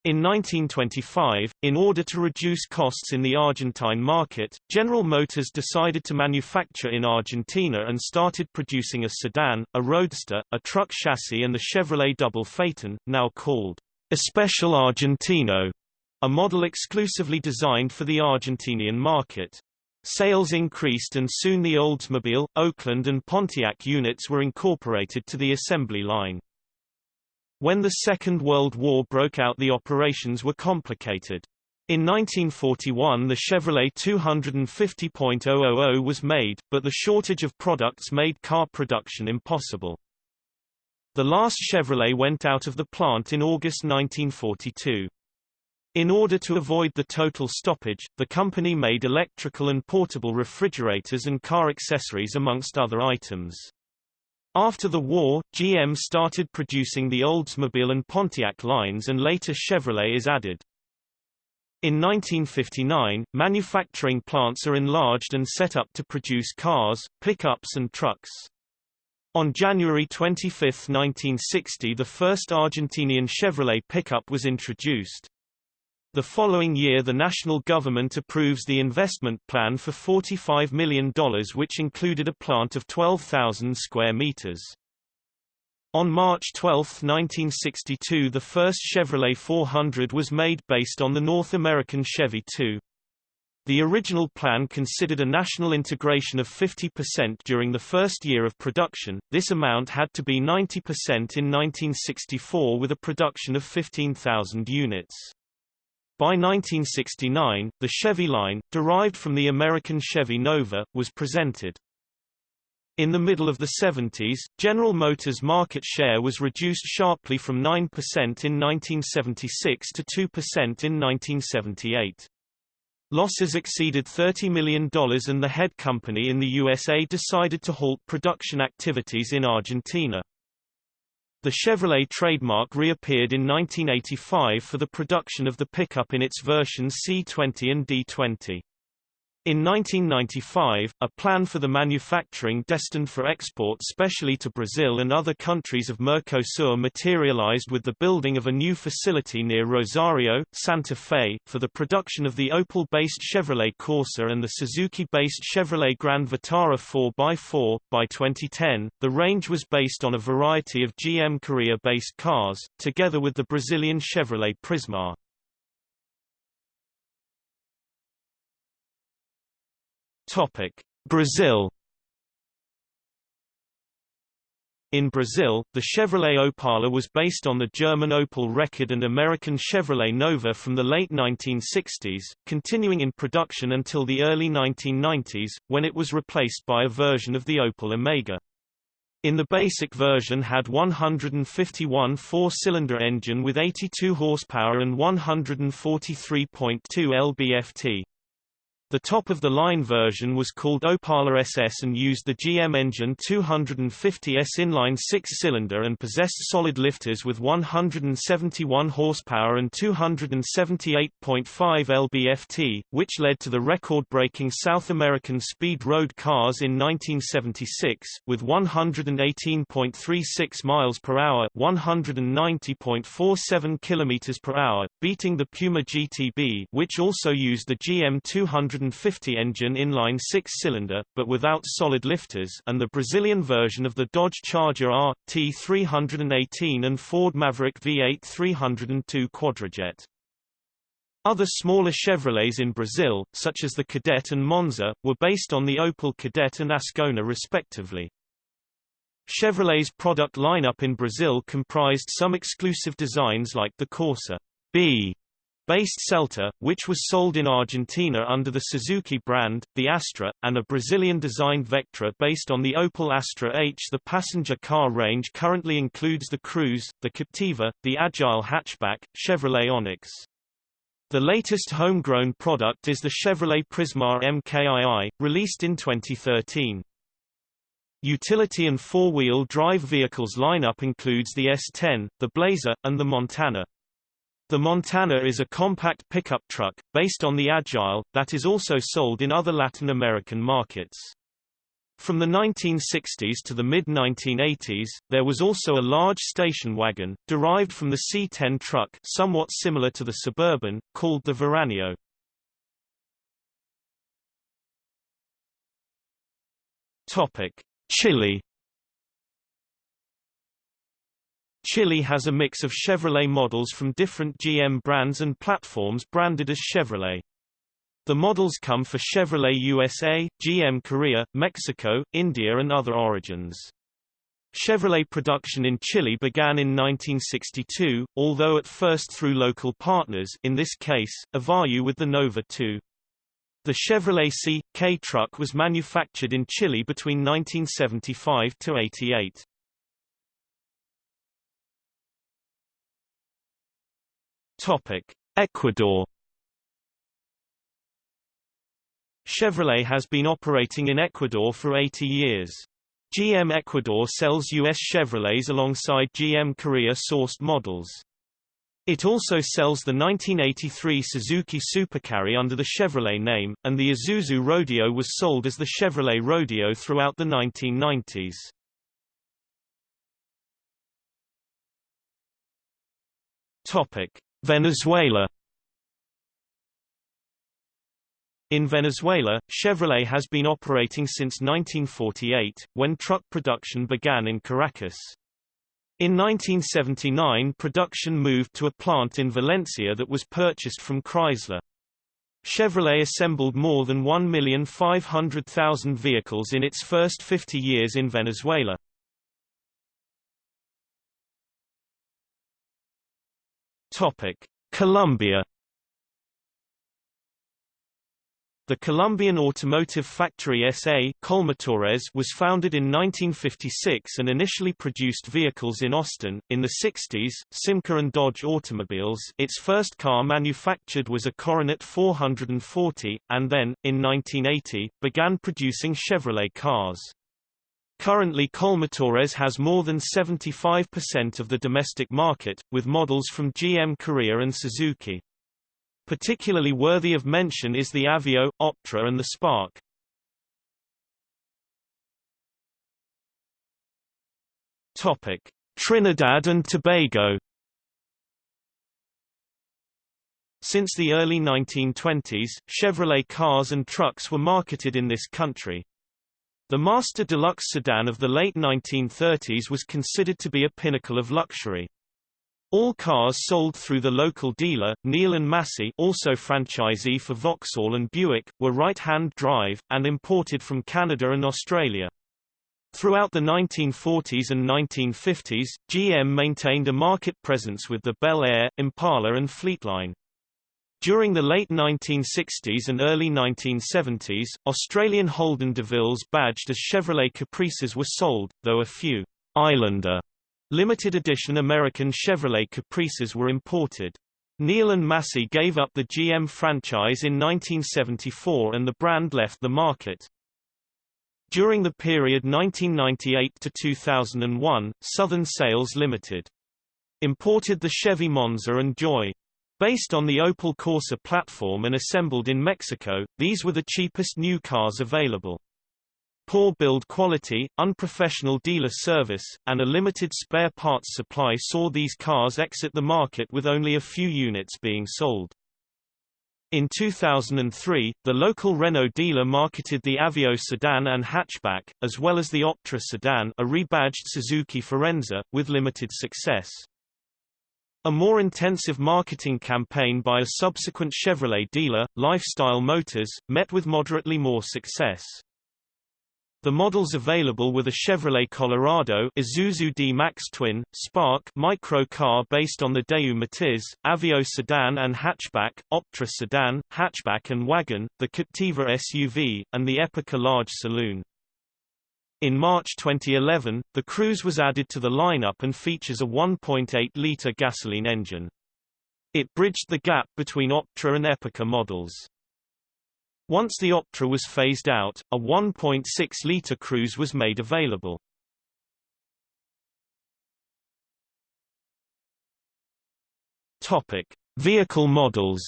In 1925, in order to reduce costs in the Argentine market, General Motors decided to manufacture in Argentina and started producing a sedan, a roadster, a truck chassis and the Chevrolet double phaeton, now called Especial Argentino, a model exclusively designed for the Argentinian market. Sales increased and soon the Oldsmobile, Oakland and Pontiac units were incorporated to the assembly line. When the Second World War broke out the operations were complicated. In 1941 the Chevrolet 250.000 was made, but the shortage of products made car production impossible. The last Chevrolet went out of the plant in August 1942. In order to avoid the total stoppage, the company made electrical and portable refrigerators and car accessories amongst other items. After the war, GM started producing the Oldsmobile and Pontiac lines and later Chevrolet is added. In 1959, manufacturing plants are enlarged and set up to produce cars, pickups and trucks. On January 25, 1960 the first Argentinian Chevrolet pickup was introduced. The following year the national government approves the investment plan for $45 million which included a plant of 12,000 square meters. On March 12, 1962 the first Chevrolet 400 was made based on the North American Chevy 2. The original plan considered a national integration of 50% during the first year of production, this amount had to be 90% in 1964 with a production of 15,000 units. By 1969, the Chevy line, derived from the American Chevy Nova, was presented. In the middle of the 70s, General Motors' market share was reduced sharply from 9% in 1976 to 2% in 1978. Losses exceeded $30 million and the head company in the USA decided to halt production activities in Argentina. The Chevrolet trademark reappeared in 1985 for the production of the pickup in its versions C20 and D20. In 1995, a plan for the manufacturing destined for export specially to Brazil and other countries of Mercosur materialized with the building of a new facility near Rosario, Santa Fe, for the production of the Opel-based Chevrolet Corsa and the Suzuki-based Chevrolet Grand Vitara 4x4. By 2010, the range was based on a variety of GM Korea-based cars, together with the Brazilian Chevrolet Prisma. Topic: Brazil In Brazil, the Chevrolet Opala was based on the German Opel Rekord and American Chevrolet Nova from the late 1960s, continuing in production until the early 1990s, when it was replaced by a version of the Opel Omega. In the basic version had 151 four-cylinder engine with 82 horsepower and 143.2 lb-ft. The top-of-the-line version was called Opala SS and used the GM engine 250S inline six-cylinder and possessed solid lifters with 171 horsepower and 278.5 lb-ft, which led to the record-breaking South American speed road cars in 1976, with 118.36 miles per hour, 190.47 kilometers per hour, beating the Puma GTB, which also used the GM 200 150 engine inline six-cylinder, but without solid lifters and the Brazilian version of the Dodge Charger R, T318 and Ford Maverick V8 302 Quadrajet. Other smaller Chevrolets in Brazil, such as the Kadett and Monza, were based on the Opel Kadett and Ascona respectively. Chevrolet's product lineup in Brazil comprised some exclusive designs like the Corsa B based Celta, which was sold in Argentina under the Suzuki brand, the Astra, and a Brazilian-designed Vectra based on the Opel Astra H. The passenger car range currently includes the Cruze, the Captiva, the Agile hatchback, Chevrolet Onix. The latest homegrown product is the Chevrolet Prisma MKII, released in 2013. Utility and four-wheel drive vehicles lineup includes the S10, the Blazer, and the Montana. The Montana is a compact pickup truck, based on the Agile, that is also sold in other Latin American markets. From the 1960s to the mid-1980s, there was also a large station wagon, derived from the C-10 truck somewhat similar to the Suburban, called the Veraneio. Chile Chile has a mix of Chevrolet models from different GM brands and platforms branded as Chevrolet. The models come for Chevrolet USA, GM Korea, Mexico, India and other origins. Chevrolet production in Chile began in 1962, although at first through local partners in this case, Evayu with the Nova 2. The Chevrolet C.K truck was manufactured in Chile between 1975 to 88. Topic: Ecuador Chevrolet has been operating in Ecuador for 80 years. GM Ecuador sells U.S. Chevrolets alongside GM Korea-sourced models. It also sells the 1983 Suzuki Supercarry under the Chevrolet name, and the Isuzu Rodeo was sold as the Chevrolet Rodeo throughout the 1990s. Topic: Venezuela In Venezuela, Chevrolet has been operating since 1948, when truck production began in Caracas. In 1979 production moved to a plant in Valencia that was purchased from Chrysler. Chevrolet assembled more than 1,500,000 vehicles in its first 50 years in Venezuela. Topic: Colombia The Colombian Automotive Factory S.A. Colmotores was founded in 1956 and initially produced vehicles in Austin. In the 60s, Simca and Dodge Automobiles its first car manufactured was a Coronet 440, and then, in 1980, began producing Chevrolet cars. Currently Colmotores has more than 75% of the domestic market, with models from GM Korea and Suzuki. Particularly worthy of mention is the Aveo, Optra and the Spark. Topic: Trinidad and Tobago Since the early 1920s, Chevrolet cars and trucks were marketed in this country. The Master Deluxe sedan of the late 1930s was considered to be a pinnacle of luxury. All cars sold through the local dealer, Neal and Massy also franchisee for Vauxhall and Buick, were right-hand drive, and imported from Canada and Australia. Throughout the 1940s and 1950s, GM maintained a market presence with the Bel Air, Impala and Fleetline. During the late 1960s and early 1970s, Australian Holden DeVilles badged as Chevrolet Caprices were sold, though a few Islander limited edition American Chevrolet Caprices were imported. Neal and Massy gave up the GM franchise in 1974 and the brand left the market. During the period 1998 to 2001, Southern Sales Limited imported the Chevy Monza and Joy. Based on the Opel Corsa platform and assembled in Mexico, these were the cheapest new cars available. Poor build quality, unprofessional dealer service, and a limited spare parts supply saw these cars exit the market with only a few units being sold. In 2003, the local Renault dealer marketed the Aveo sedan and hatchback, as well as the Optra sedan a rebadged Suzuki Forenza, with limited success. A more intensive marketing campaign by a subsequent Chevrolet dealer, Lifestyle Motors, met with moderately more success. The models available were the Chevrolet Colorado Isuzu D-Max Twin, Spark micro car based on the Daewoo Matiz, Aveo sedan and hatchback, Optra sedan, hatchback and wagon, the Captiva SUV, and the Epica large saloon. In March 2011, the Cruze was added to the lineup and features a 1.8-litre gasoline engine. It bridged the gap between Optra and Epica models. Once the Optra was phased out, a 1.6-litre Cruze was made available. Topic: Vehicle models.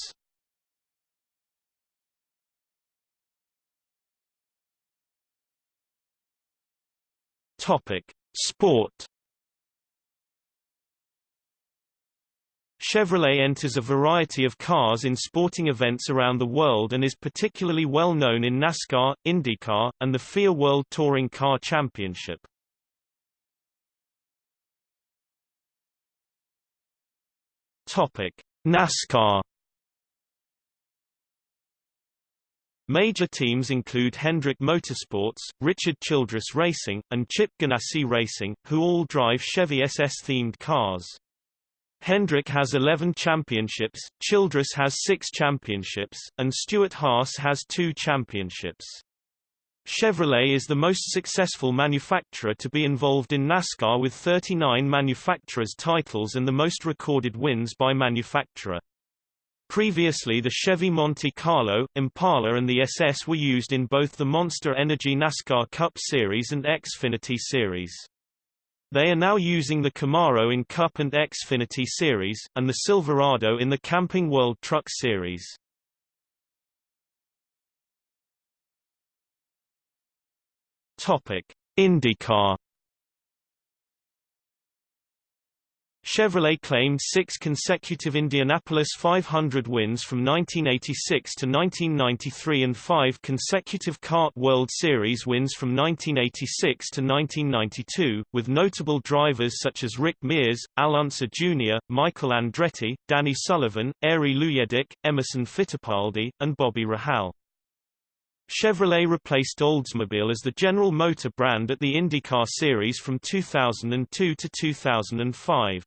Topic: Sport. Chevrolet enters a variety of cars in sporting events around the world and is particularly well known in NASCAR, IndyCar, and the FIA World Touring Car Championship. Topic: NASCAR Major teams include Hendrick Motorsports, Richard Childress Racing, and Chip Ganassi Racing, who all drive Chevy SS-themed cars. Hendrick has 11 championships, Childress has 6 championships, and Stewart-Haas has 2 championships. Chevrolet is the most successful manufacturer to be involved in NASCAR with 39 manufacturers' titles and the most recorded wins by manufacturer. Previously the Chevy Monte Carlo, Impala and the SS were used in both the Monster Energy NASCAR Cup Series and Xfinity Series. They are now using the Camaro in Cup and Xfinity Series, and the Silverado in the Camping World Truck Series. IndyCar Chevrolet claimed six consecutive Indianapolis 500 wins from 1986 to 1993 and five consecutive CART World Series wins from 1986 to 1992, with notable drivers such as Rick Mears, Al Unser Jr., Michael Andretti, Danny Sullivan, Arie Luyendyk, Emerson Fittipaldi, and Bobby Rahal. Chevrolet replaced Oldsmobile as the General Motor brand at the IndyCar Series from 2002 to 2005.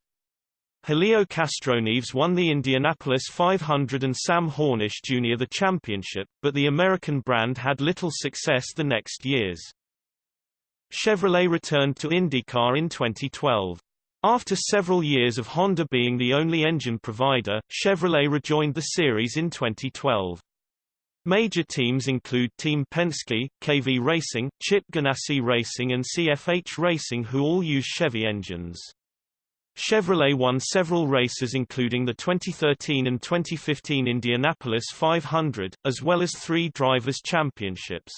Helio Castroneves won the Indianapolis 500 and Sam Hornish Jr. the championship, but the American brand had little success the next years. Chevrolet returned to IndyCar in 2012. After several years of Honda being the only engine provider, Chevrolet rejoined the series in 2012. Major teams include Team Penske, KV Racing, Chip Ganassi Racing and CFH Racing who all use Chevy engines. Chevrolet won several races including the 2013 and 2015 Indianapolis 500, as well as three Drivers' Championships.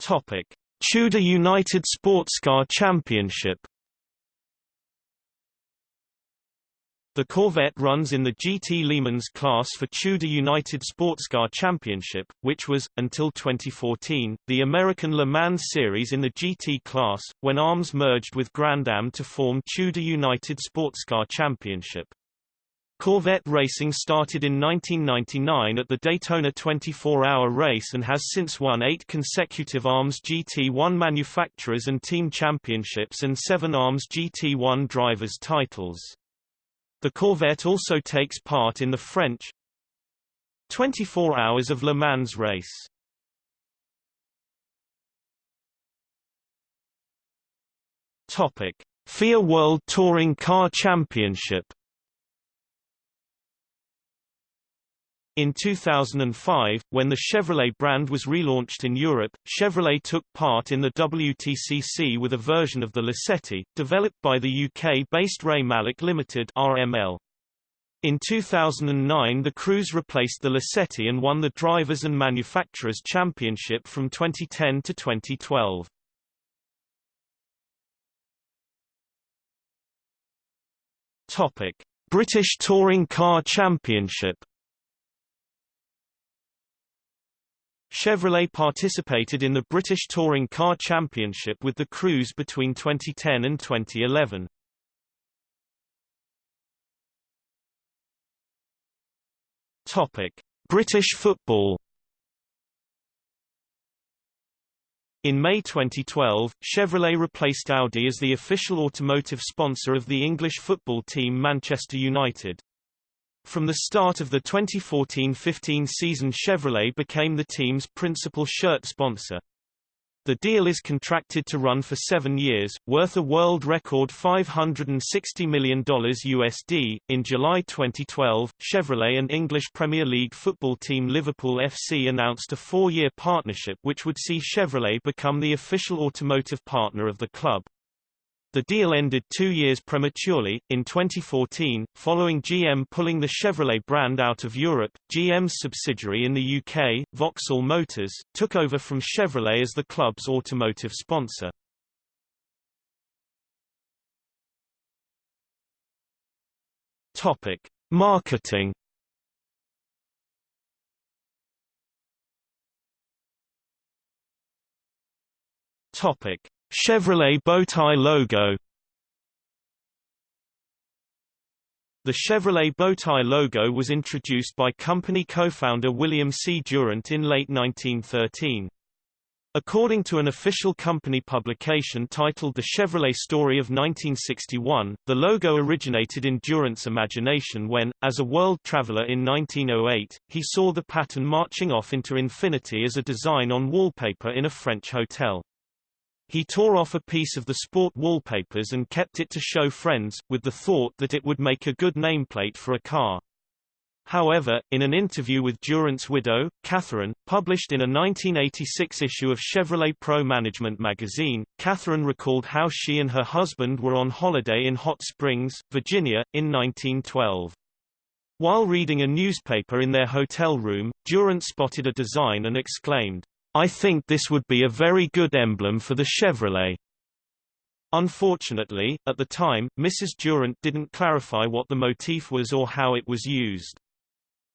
Topic. Tudor United Sportscar Championship The Corvette runs in the GT Le Mans class for Tudor United Sportscar Championship, which was, until 2014, the American Le Mans Series in the GT class, when ARMS merged with Grand Am to form Tudor United Sportscar Championship. Corvette racing started in 1999 at the Daytona 24-hour race and has since won eight consecutive ARMS GT1 manufacturers and team championships and seven ARMS GT1 drivers titles. The Corvette also takes part in the French 24 Hours of Le Mans race. Topic: FIA World Touring Car Championship In 2005, when the Chevrolet brand was relaunched in Europe, Chevrolet took part in the WTCC with a version of the Lacetti, developed by the UK-based Ray Mallock Limited RML. In 2009 the Cruze replaced the Lacetti and won the Drivers' and Manufacturers' Championship from 2010 to 2012. Topic. British Touring Car Championship Chevrolet participated in the British Touring Car Championship with the Cruze between 2010 and 2011. Topic: British football. In May 2012, Chevrolet replaced Audi as the official automotive sponsor of the English football team Manchester United. From the start of the 2014-15 season Chevrolet became the team's principal shirt sponsor. The deal is contracted to run for seven years, worth a world record $560 million USD. In July 2012, Chevrolet and English Premier League football team Liverpool FC announced a four-year partnership which would see Chevrolet become the official automotive partner of the club. The deal ended two years prematurely. In 2014, following GM pulling the Chevrolet brand out of Europe, GM's subsidiary in the UK, Vauxhall Motors, took over from Chevrolet as the club's automotive sponsor. Topic: Marketing. Topic: Chevrolet bowtie logo The Chevrolet bowtie logo was introduced by company co-founder William C. Durant in late 1913. According to an official company publication titled The Chevrolet Story of 1961, the logo originated in Durant's imagination when, as a world traveler in 1908, he saw the pattern marching off into infinity as a design on wallpaper in a French hotel. He tore off a piece of the sport wallpapers and kept it to show friends, with the thought that it would make a good nameplate for a car. However, in an interview with Durant's widow, Catherine, published in a 1986 issue of Chevrolet Pro Management magazine, Catherine recalled how she and her husband were on holiday in Hot Springs, Virginia, in 1912. While reading a newspaper in their hotel room, Durant spotted a design and exclaimed, I think this would be a very good emblem for the Chevrolet. Unfortunately, at the time, Mrs. Durant didn't clarify what the motif was or how it was used.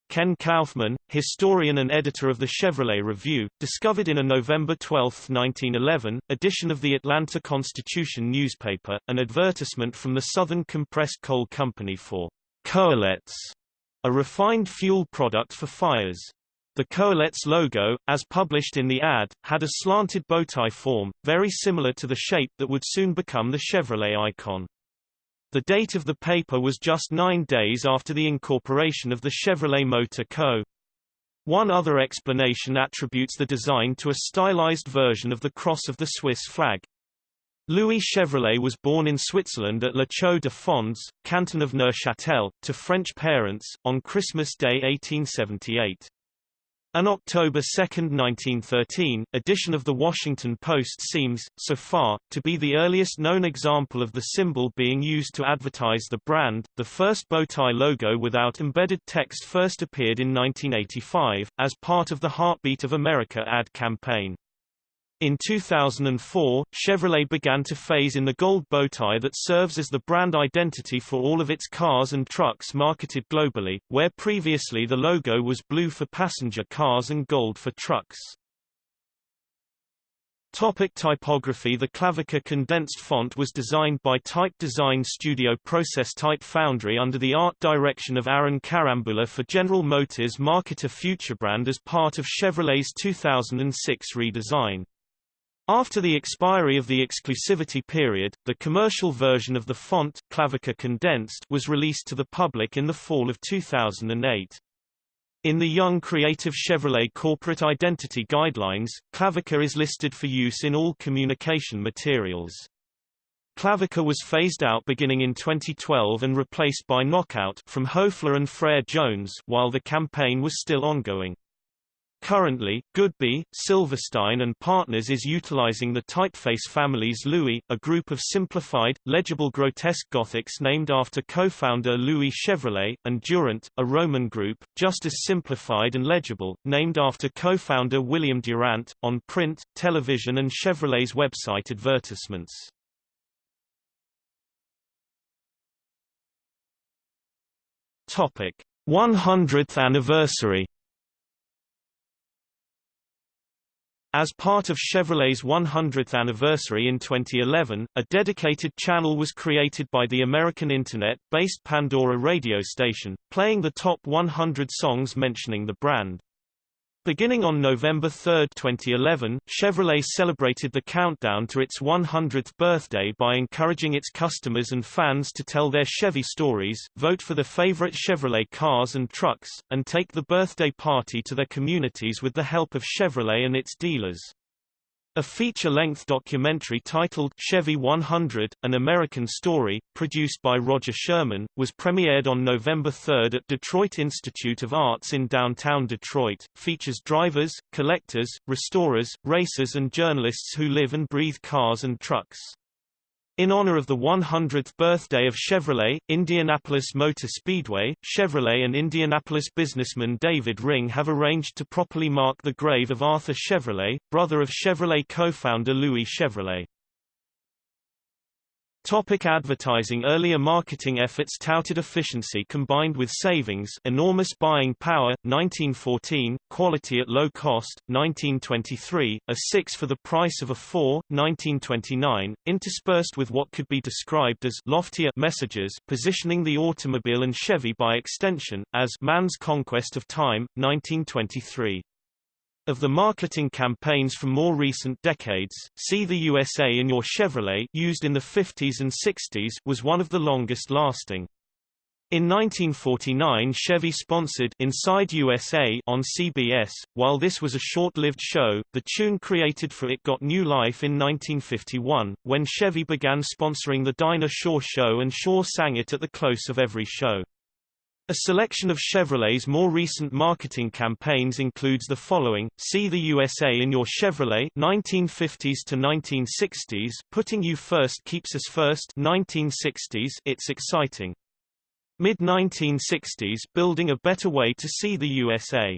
Ken Kaufman, historian and editor of the Chevrolet Review, discovered in a November 12, 1911, edition of the Atlanta Constitution newspaper, an advertisement from the Southern Compressed Coal Company for Coalettes, a refined fuel product for fires. The Coalettes logo, as published in the ad, had a slanted bowtie form, very similar to the shape that would soon become the Chevrolet icon. The date of the paper was just nine days after the incorporation of the Chevrolet Motor Co. One other explanation attributes the design to a stylized version of the cross of the Swiss flag. Louis Chevrolet was born in Switzerland at Le Chaux de Fonds, canton of Neuchâtel, to French parents, on Christmas Day 1878. An October 2, 1913, edition of the Washington Post seems, so far, to be the earliest known example of the symbol being used to advertise the brand. The first bowtie logo without embedded text first appeared in 1985, as part of the Heartbeat of America ad campaign. In 2004, Chevrolet began to phase in the gold bowtie that serves as the brand identity for all of its cars and trucks marketed globally, where previously the logo was blue for passenger cars and gold for trucks. Topic typography The Klavika condensed font was designed by Type Design Studio Process Type Foundry under the art direction of Aaron Karambula for General Motors Marketer Futurebrand as part of Chevrolet's 2006 redesign. After the expiry of the exclusivity period, the commercial version of the font Klavika Condensed was released to the public in the fall of 2008. In the Young Creative Chevrolet Corporate Identity Guidelines, Klavika is listed for use in all communication materials. Klavika was phased out beginning in 2012 and replaced by Knockout from Hoefler and Frere Jones while the campaign was still ongoing. Currently, Goodby, Silverstein and Partners is utilizing the typeface family's Louis, a group of simplified, legible grotesque Gothics named after co-founder Louis Chevrolet, and Durant, a Roman group, just as simplified and legible, named after co-founder William Durant, on print, television and Chevrolet's website advertisements. Topic: 100th anniversary As part of Chevrolet's 100th anniversary in 2011, a dedicated channel was created by the American Internet-based Pandora radio station, playing the top 100 songs mentioning the brand. Beginning on November 3, 2011, Chevrolet celebrated the countdown to its 100th birthday by encouraging its customers and fans to tell their Chevy stories, vote for the favorite Chevrolet cars and trucks, and take the birthday party to their communities with the help of Chevrolet and its dealers. A feature-length documentary titled Chevy 100, An American Story, produced by Roger Sherman, was premiered on November 3 at Detroit Institute of Arts in downtown Detroit, features drivers, collectors, restorers, racers and journalists who live and breathe cars and trucks. In honor of the 100th birthday of Chevrolet, Indianapolis Motor Speedway, Chevrolet and Indianapolis businessman David Ring have arranged to properly mark the grave of Arthur Chevrolet, brother of Chevrolet co-founder Louis Chevrolet. Topic advertising Earlier marketing efforts touted efficiency combined with savings enormous buying power, 1914, quality at low cost, 1923, a 6 for the price of a 4, 1929, interspersed with what could be described as loftier messages positioning the automobile and Chevy by extension, as Man's Conquest of Time, 1923. Of the marketing campaigns from more recent decades, See the USA in Your Chevrolet used in the 50s and 60s was one of the longest lasting. In 1949 Chevy sponsored Inside USA on CBS. While this was a short-lived show, the tune created for it got new life in 1951, when Chevy began sponsoring the Dinah Shore Show and Shore sang it at the close of every show. A selection of Chevrolet's more recent marketing campaigns includes the following, See the USA in Your Chevrolet 1950s to 1960s Putting You First Keeps Us First 1960s It's Exciting. Mid-1960s Building a Better Way to See the USA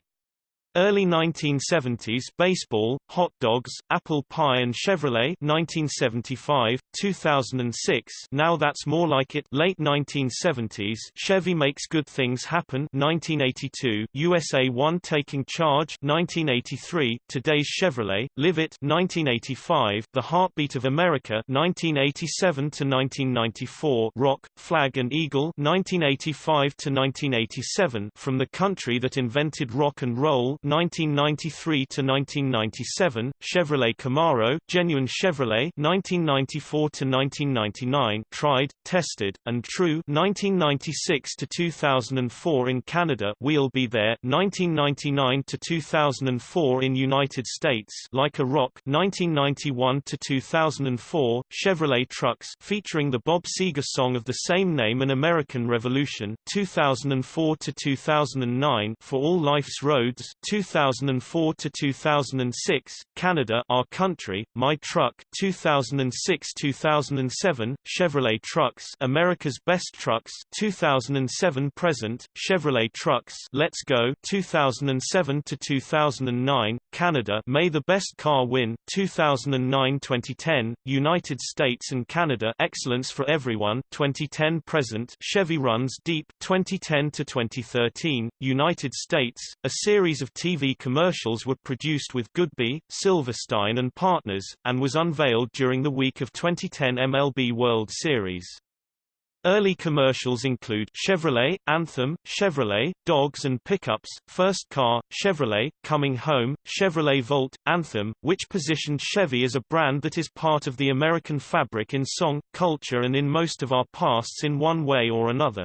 Early 1970s baseball, hot dogs, apple pie and Chevrolet 1975, 2006 Now That's More Like It. Late 1970s Chevy Makes Good Things Happen. 1982, USA 1 Taking Charge. 1983, Today's Chevrolet, Live It 1985, The Heartbeat of America. 1987 to 1994, Rock, Flag and Eagle. 1985 to 1987 From the Country That Invented Rock and Roll 1993 to 1997, Chevrolet Camaro, Genuine Chevrolet 1994 to 1999, Tried, Tested, and True 1996 to 2004 in Canada, We'll Be There 1999 to 2004 in United States, Like a Rock 1991 to 2004, Chevrolet Trucks featuring the Bob Seger song of the same name and American Revolution 2004 to 2009 For All Life's Roads 2004 to 2006, Canada Our Country, My Truck 2006-2007, Chevrolet Trucks America's Best Trucks 2007 present, Chevrolet Trucks Let's Go 2007 to 2009, Canada May the Best Car Win 2009-2010, United States and Canada Excellence for Everyone 2010 present, Chevy Runs Deep 2010 to 2013, United States, a series of TV commercials were produced with Goodby, Silverstein and Partners, and was unveiled during the week of 2010 MLB World Series. Early commercials include Chevrolet, Anthem, Chevrolet, Dogs and Pickups, First Car, Chevrolet, Coming Home, Chevrolet Volt, Anthem, which positioned Chevy as a brand that is part of the American fabric in song, culture and in most of our pasts in one way or another.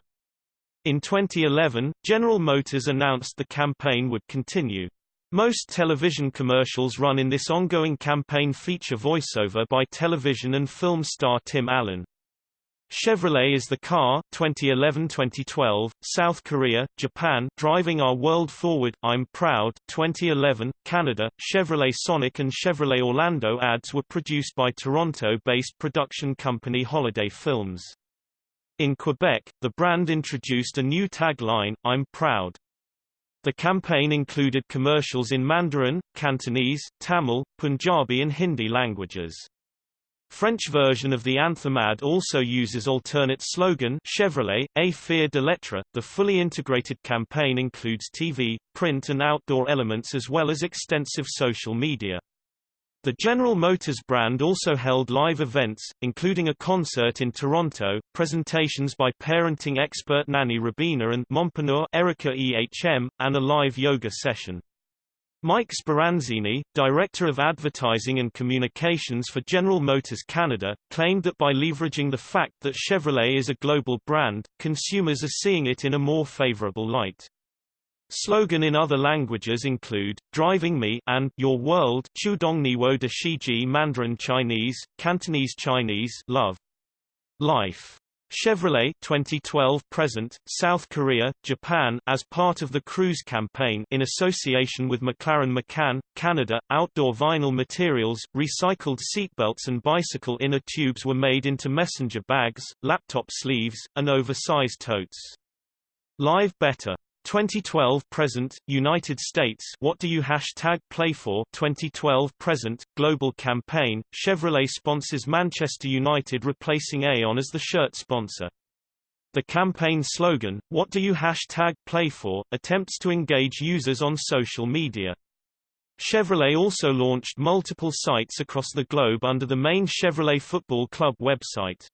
In 2011, General Motors announced the campaign would continue. Most television commercials run in this ongoing campaign feature voiceover by television and film star Tim Allen. Chevrolet is the car 2011-2012, South Korea, Japan Driving Our World Forward, I'm Proud 2011, Canada, Chevrolet Sonic and Chevrolet Orlando ads were produced by Toronto-based production company Holiday Films. In Quebec, the brand introduced a new tagline, I'm proud. The campaign included commercials in Mandarin, Cantonese, Tamil, Punjabi and Hindi languages. French version of the anthem ad also uses alternate slogan Chevrolet, A Fier de l'être. The fully integrated campaign includes TV, print and outdoor elements as well as extensive social media. The General Motors brand also held live events, including a concert in Toronto, presentations by parenting expert Nanny Rabina and mompreneur Erica EHM, and a live yoga session. Mike Speranzini, Director of Advertising and Communications for General Motors Canada, claimed that by leveraging the fact that Chevrolet is a global brand, consumers are seeing it in a more favorable light. Slogan in other languages include, Driving Me and Your World Chudongni Wo de Shiji Mandarin Chinese, Cantonese Chinese Love. Life. Chevrolet 2012 present, South Korea, Japan as part of the Cruze campaign in association with McLaren McCann, Canada, outdoor vinyl materials, recycled seatbelts and bicycle inner tubes were made into messenger bags, laptop sleeves, and oversized totes. Live Better 2012 present United States What do you hashtag play for 2012 present global campaign Chevrolet sponsors Manchester United replacing Aon as the shirt sponsor the campaign slogan, What do you hashtag play for, attempts to engage users on social media. Chevrolet also launched multiple sites across the globe under the main Chevrolet Football Club website.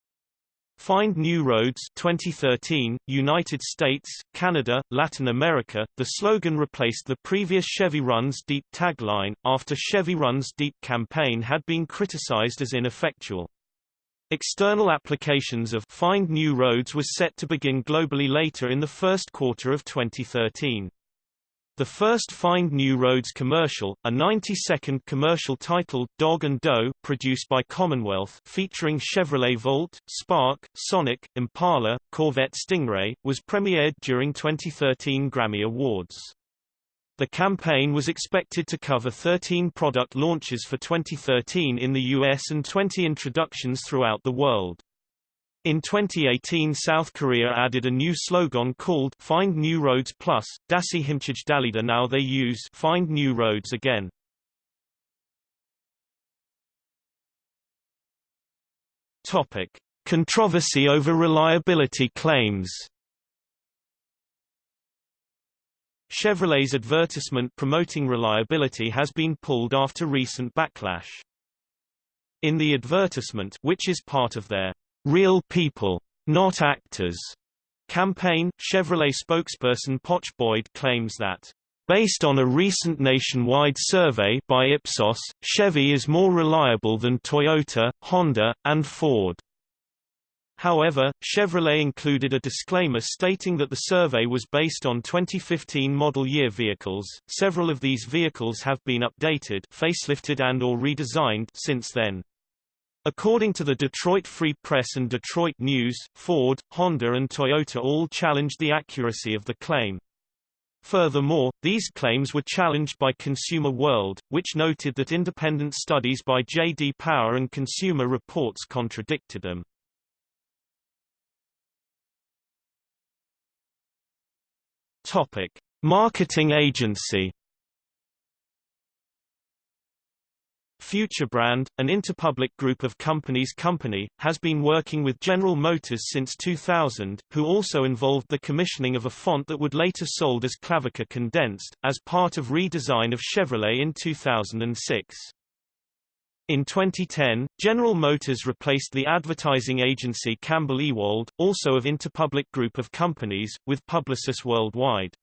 Find New Roads 2013, United States, Canada, Latin America. The slogan replaced the previous Chevy Runs Deep tagline, after Chevy Runs Deep campaign had been criticized as ineffectual. External applications of Find New Roads was set to begin globally later in the first quarter of 2013. The first Find New Roads commercial, a 90-second commercial titled Dog and Doe, produced by Commonwealth featuring Chevrolet Volt, Spark, Sonic, Impala, Corvette Stingray, was premiered during 2013 Grammy Awards. The campaign was expected to cover 13 product launches for 2013 in the US and 20 introductions throughout the world. In 2018 South Korea added a new slogan called Find New Roads Plus, Dasi Himchij Dalida now they use Find New Roads again. Topic. Controversy over reliability claims Chevrolet's advertisement promoting reliability has been pulled after recent backlash. In the advertisement which is part of their Real People, Not Actors campaign, Chevrolet spokesperson Poch Boyd claims that Based on a recent nationwide survey by Ipsos, Chevy is more reliable than Toyota, Honda, and Ford. However, Chevrolet included a disclaimer stating that the survey was based on 2015 model year vehicles. Several of these vehicles have been updated, facelifted and or redesigned since then. According to the Detroit Free Press and Detroit News, Ford, Honda and Toyota all challenged the accuracy of the claim. Furthermore, these claims were challenged by Consumer World, which noted that independent studies by J.D. Power and Consumer Reports contradicted them. Topic: Marketing agency FutureBrand, an Interpublic group of companies company, has been working with General Motors since 2000, who also involved the commissioning of a font that would later sold as Klavika Condensed, as part of redesign of Chevrolet in 2006. In 2010, General Motors replaced the advertising agency Campbell Ewald, also of Interpublic group of companies, with Publicis Worldwide.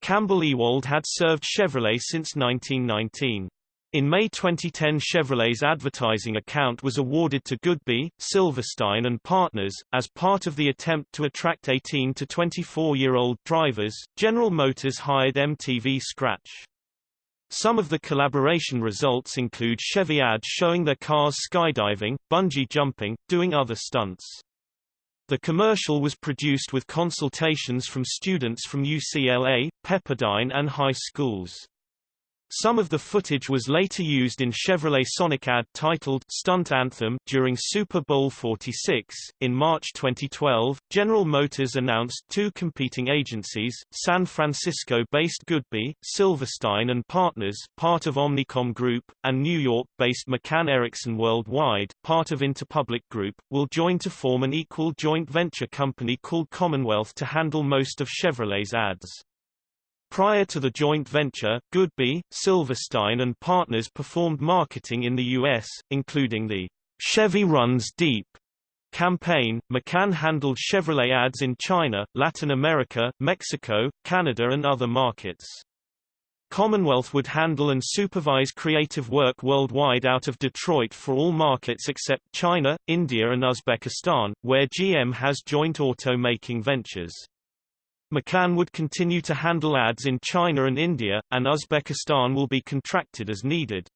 Campbell Ewald had served Chevrolet since 1919. In May 2010 Chevrolet's advertising account was awarded to Goodby, Silverstein and Partners. As part of the attempt to attract 18 to 24-year-old drivers, General Motors hired MTV Scratch. Some of the collaboration results include Chevy ads showing their cars skydiving, bungee jumping, doing other stunts. The commercial was produced with consultations from students from UCLA, Pepperdine and high schools. Some of the footage was later used in Chevrolet Sonic ad titled Stunt Anthem during Super Bowl 46. In March 2012, General Motors announced two competing agencies, San Francisco-based Goodby, Silverstein and Partners, part of Omnicom Group, and New York-based McCann Erickson Worldwide, part of Interpublic Group, will join to form an equal joint venture company called Commonwealth to handle most of Chevrolet's ads. Prior to the joint venture, Goodby, Silverstein and Partners performed marketing in the U.S., including the Chevy Runs Deep campaign. McCann handled Chevrolet ads in China, Latin America, Mexico, Canada and other markets. Commonwealth would handle and supervise creative work worldwide out of Detroit for all markets except China, India and Uzbekistan, where GM has joint auto-making ventures. McCann would continue to handle ads in China and India, and Uzbekistan will be contracted as needed.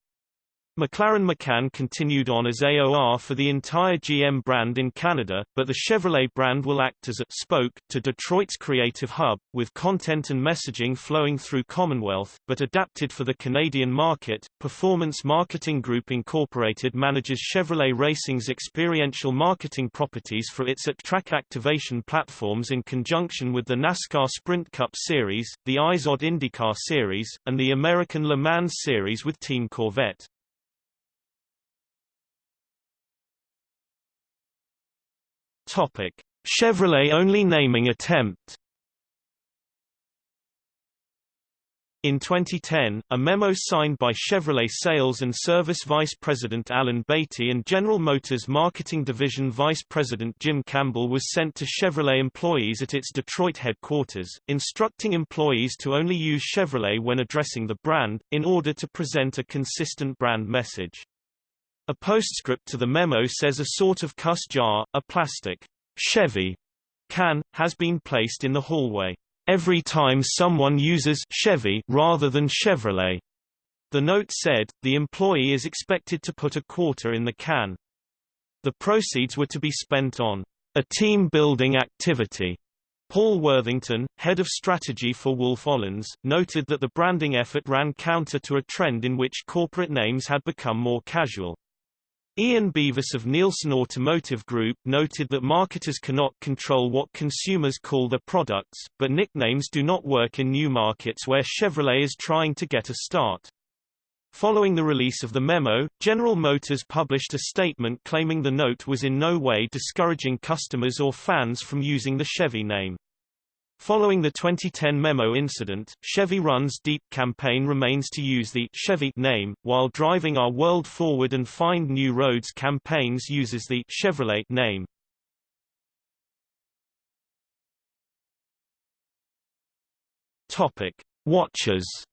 McLaren McCann continued on as AOR for the entire GM brand in Canada, but the Chevrolet brand will act as a spoke to Detroit's creative hub, with content and messaging flowing through Commonwealth, but adapted for the Canadian market. Performance Marketing Group Incorporated manages Chevrolet Racing's experiential marketing properties for its at-track activation platforms in conjunction with the NASCAR Sprint Cup Series, the IZOD IndyCar Series, and the American Le Mans Series with Team Corvette. Topic: Chevrolet only naming attempt. In 2010, a memo signed by Chevrolet Sales and Service Vice President Alan Batey and General Motors Marketing Division Vice President Jim Campbell was sent to Chevrolet employees at its Detroit headquarters, instructing employees to only use Chevrolet when addressing the brand, in order to present a consistent brand message. A postscript to the memo says a sort of cuss jar, a plastic Chevy can, has been placed in the hallway. Every time someone uses Chevy rather than Chevrolet, the note said, the employee is expected to put a quarter in the can. The proceeds were to be spent on a team-building activity. Paul Worthington, head of strategy for Wolff Olins, noted that the branding effort ran counter to a trend in which corporate names had become more casual. Ian Beavis of Nielsen Automotive Group noted that marketers cannot control what consumers call their products, but nicknames do not work in new markets where Chevrolet is trying to get a start. Following the release of the memo, General Motors published a statement claiming the note was in no way discouraging customers or fans from using the Chevy name. Following the 2010 memo incident, Chevy Runs Deep campaign remains to use the Chevy name, while Driving Our World Forward and Find New Roads campaigns uses the Chevrolet name. Topic: Watches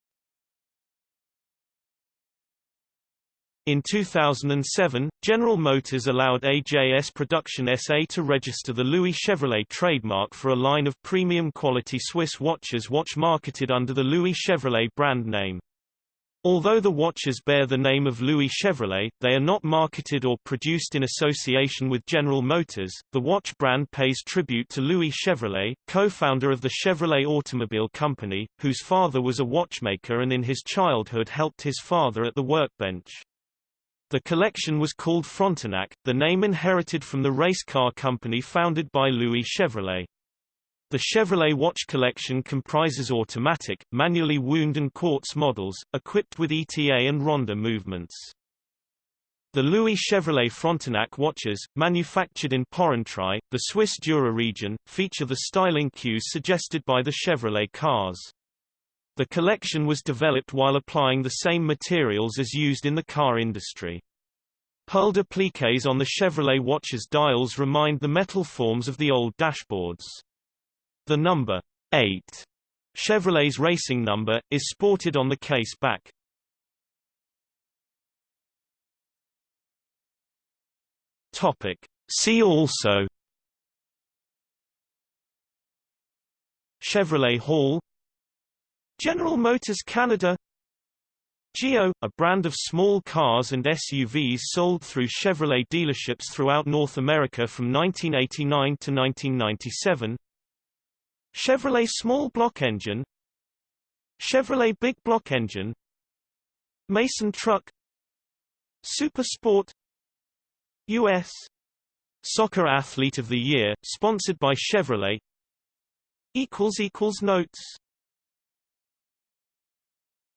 In 2007, General Motors allowed AJS Production SA to register the Louis Chevrolet trademark for a line of premium quality Swiss watches watch marketed under the Louis Chevrolet brand name. Although the watches bear the name of Louis Chevrolet, they are not marketed or produced in association with General Motors. The watch brand pays tribute to Louis Chevrolet, co-founder of the Chevrolet Automobile Company, whose father was a watchmaker and in his childhood helped his father at the workbench. The collection was called Frontenac, the name inherited from the race car company founded by Louis Chevrolet. The Chevrolet watch collection comprises automatic, manually wound and quartz models, equipped with ETA and Ronda movements. The Louis Chevrolet Frontenac watches, manufactured in Porrentruy, the Swiss Jura region, feature the styling cues suggested by the Chevrolet cars. The collection was developed while applying the same materials as used in the car industry. Pearl appliques on the Chevrolet watch's dials remind the metal forms of the old dashboards. The number 8, Chevrolet's racing number, is sported on the case back. Topic. See also Chevrolet Hall General Motors Canada Geo, a brand of small cars and SUVs sold through Chevrolet dealerships throughout North America from 1989 to 1997 Chevrolet Small Block Engine Chevrolet Big Block Engine Mason Truck Super Sport U.S. Soccer Athlete of the Year, sponsored by Chevrolet Notes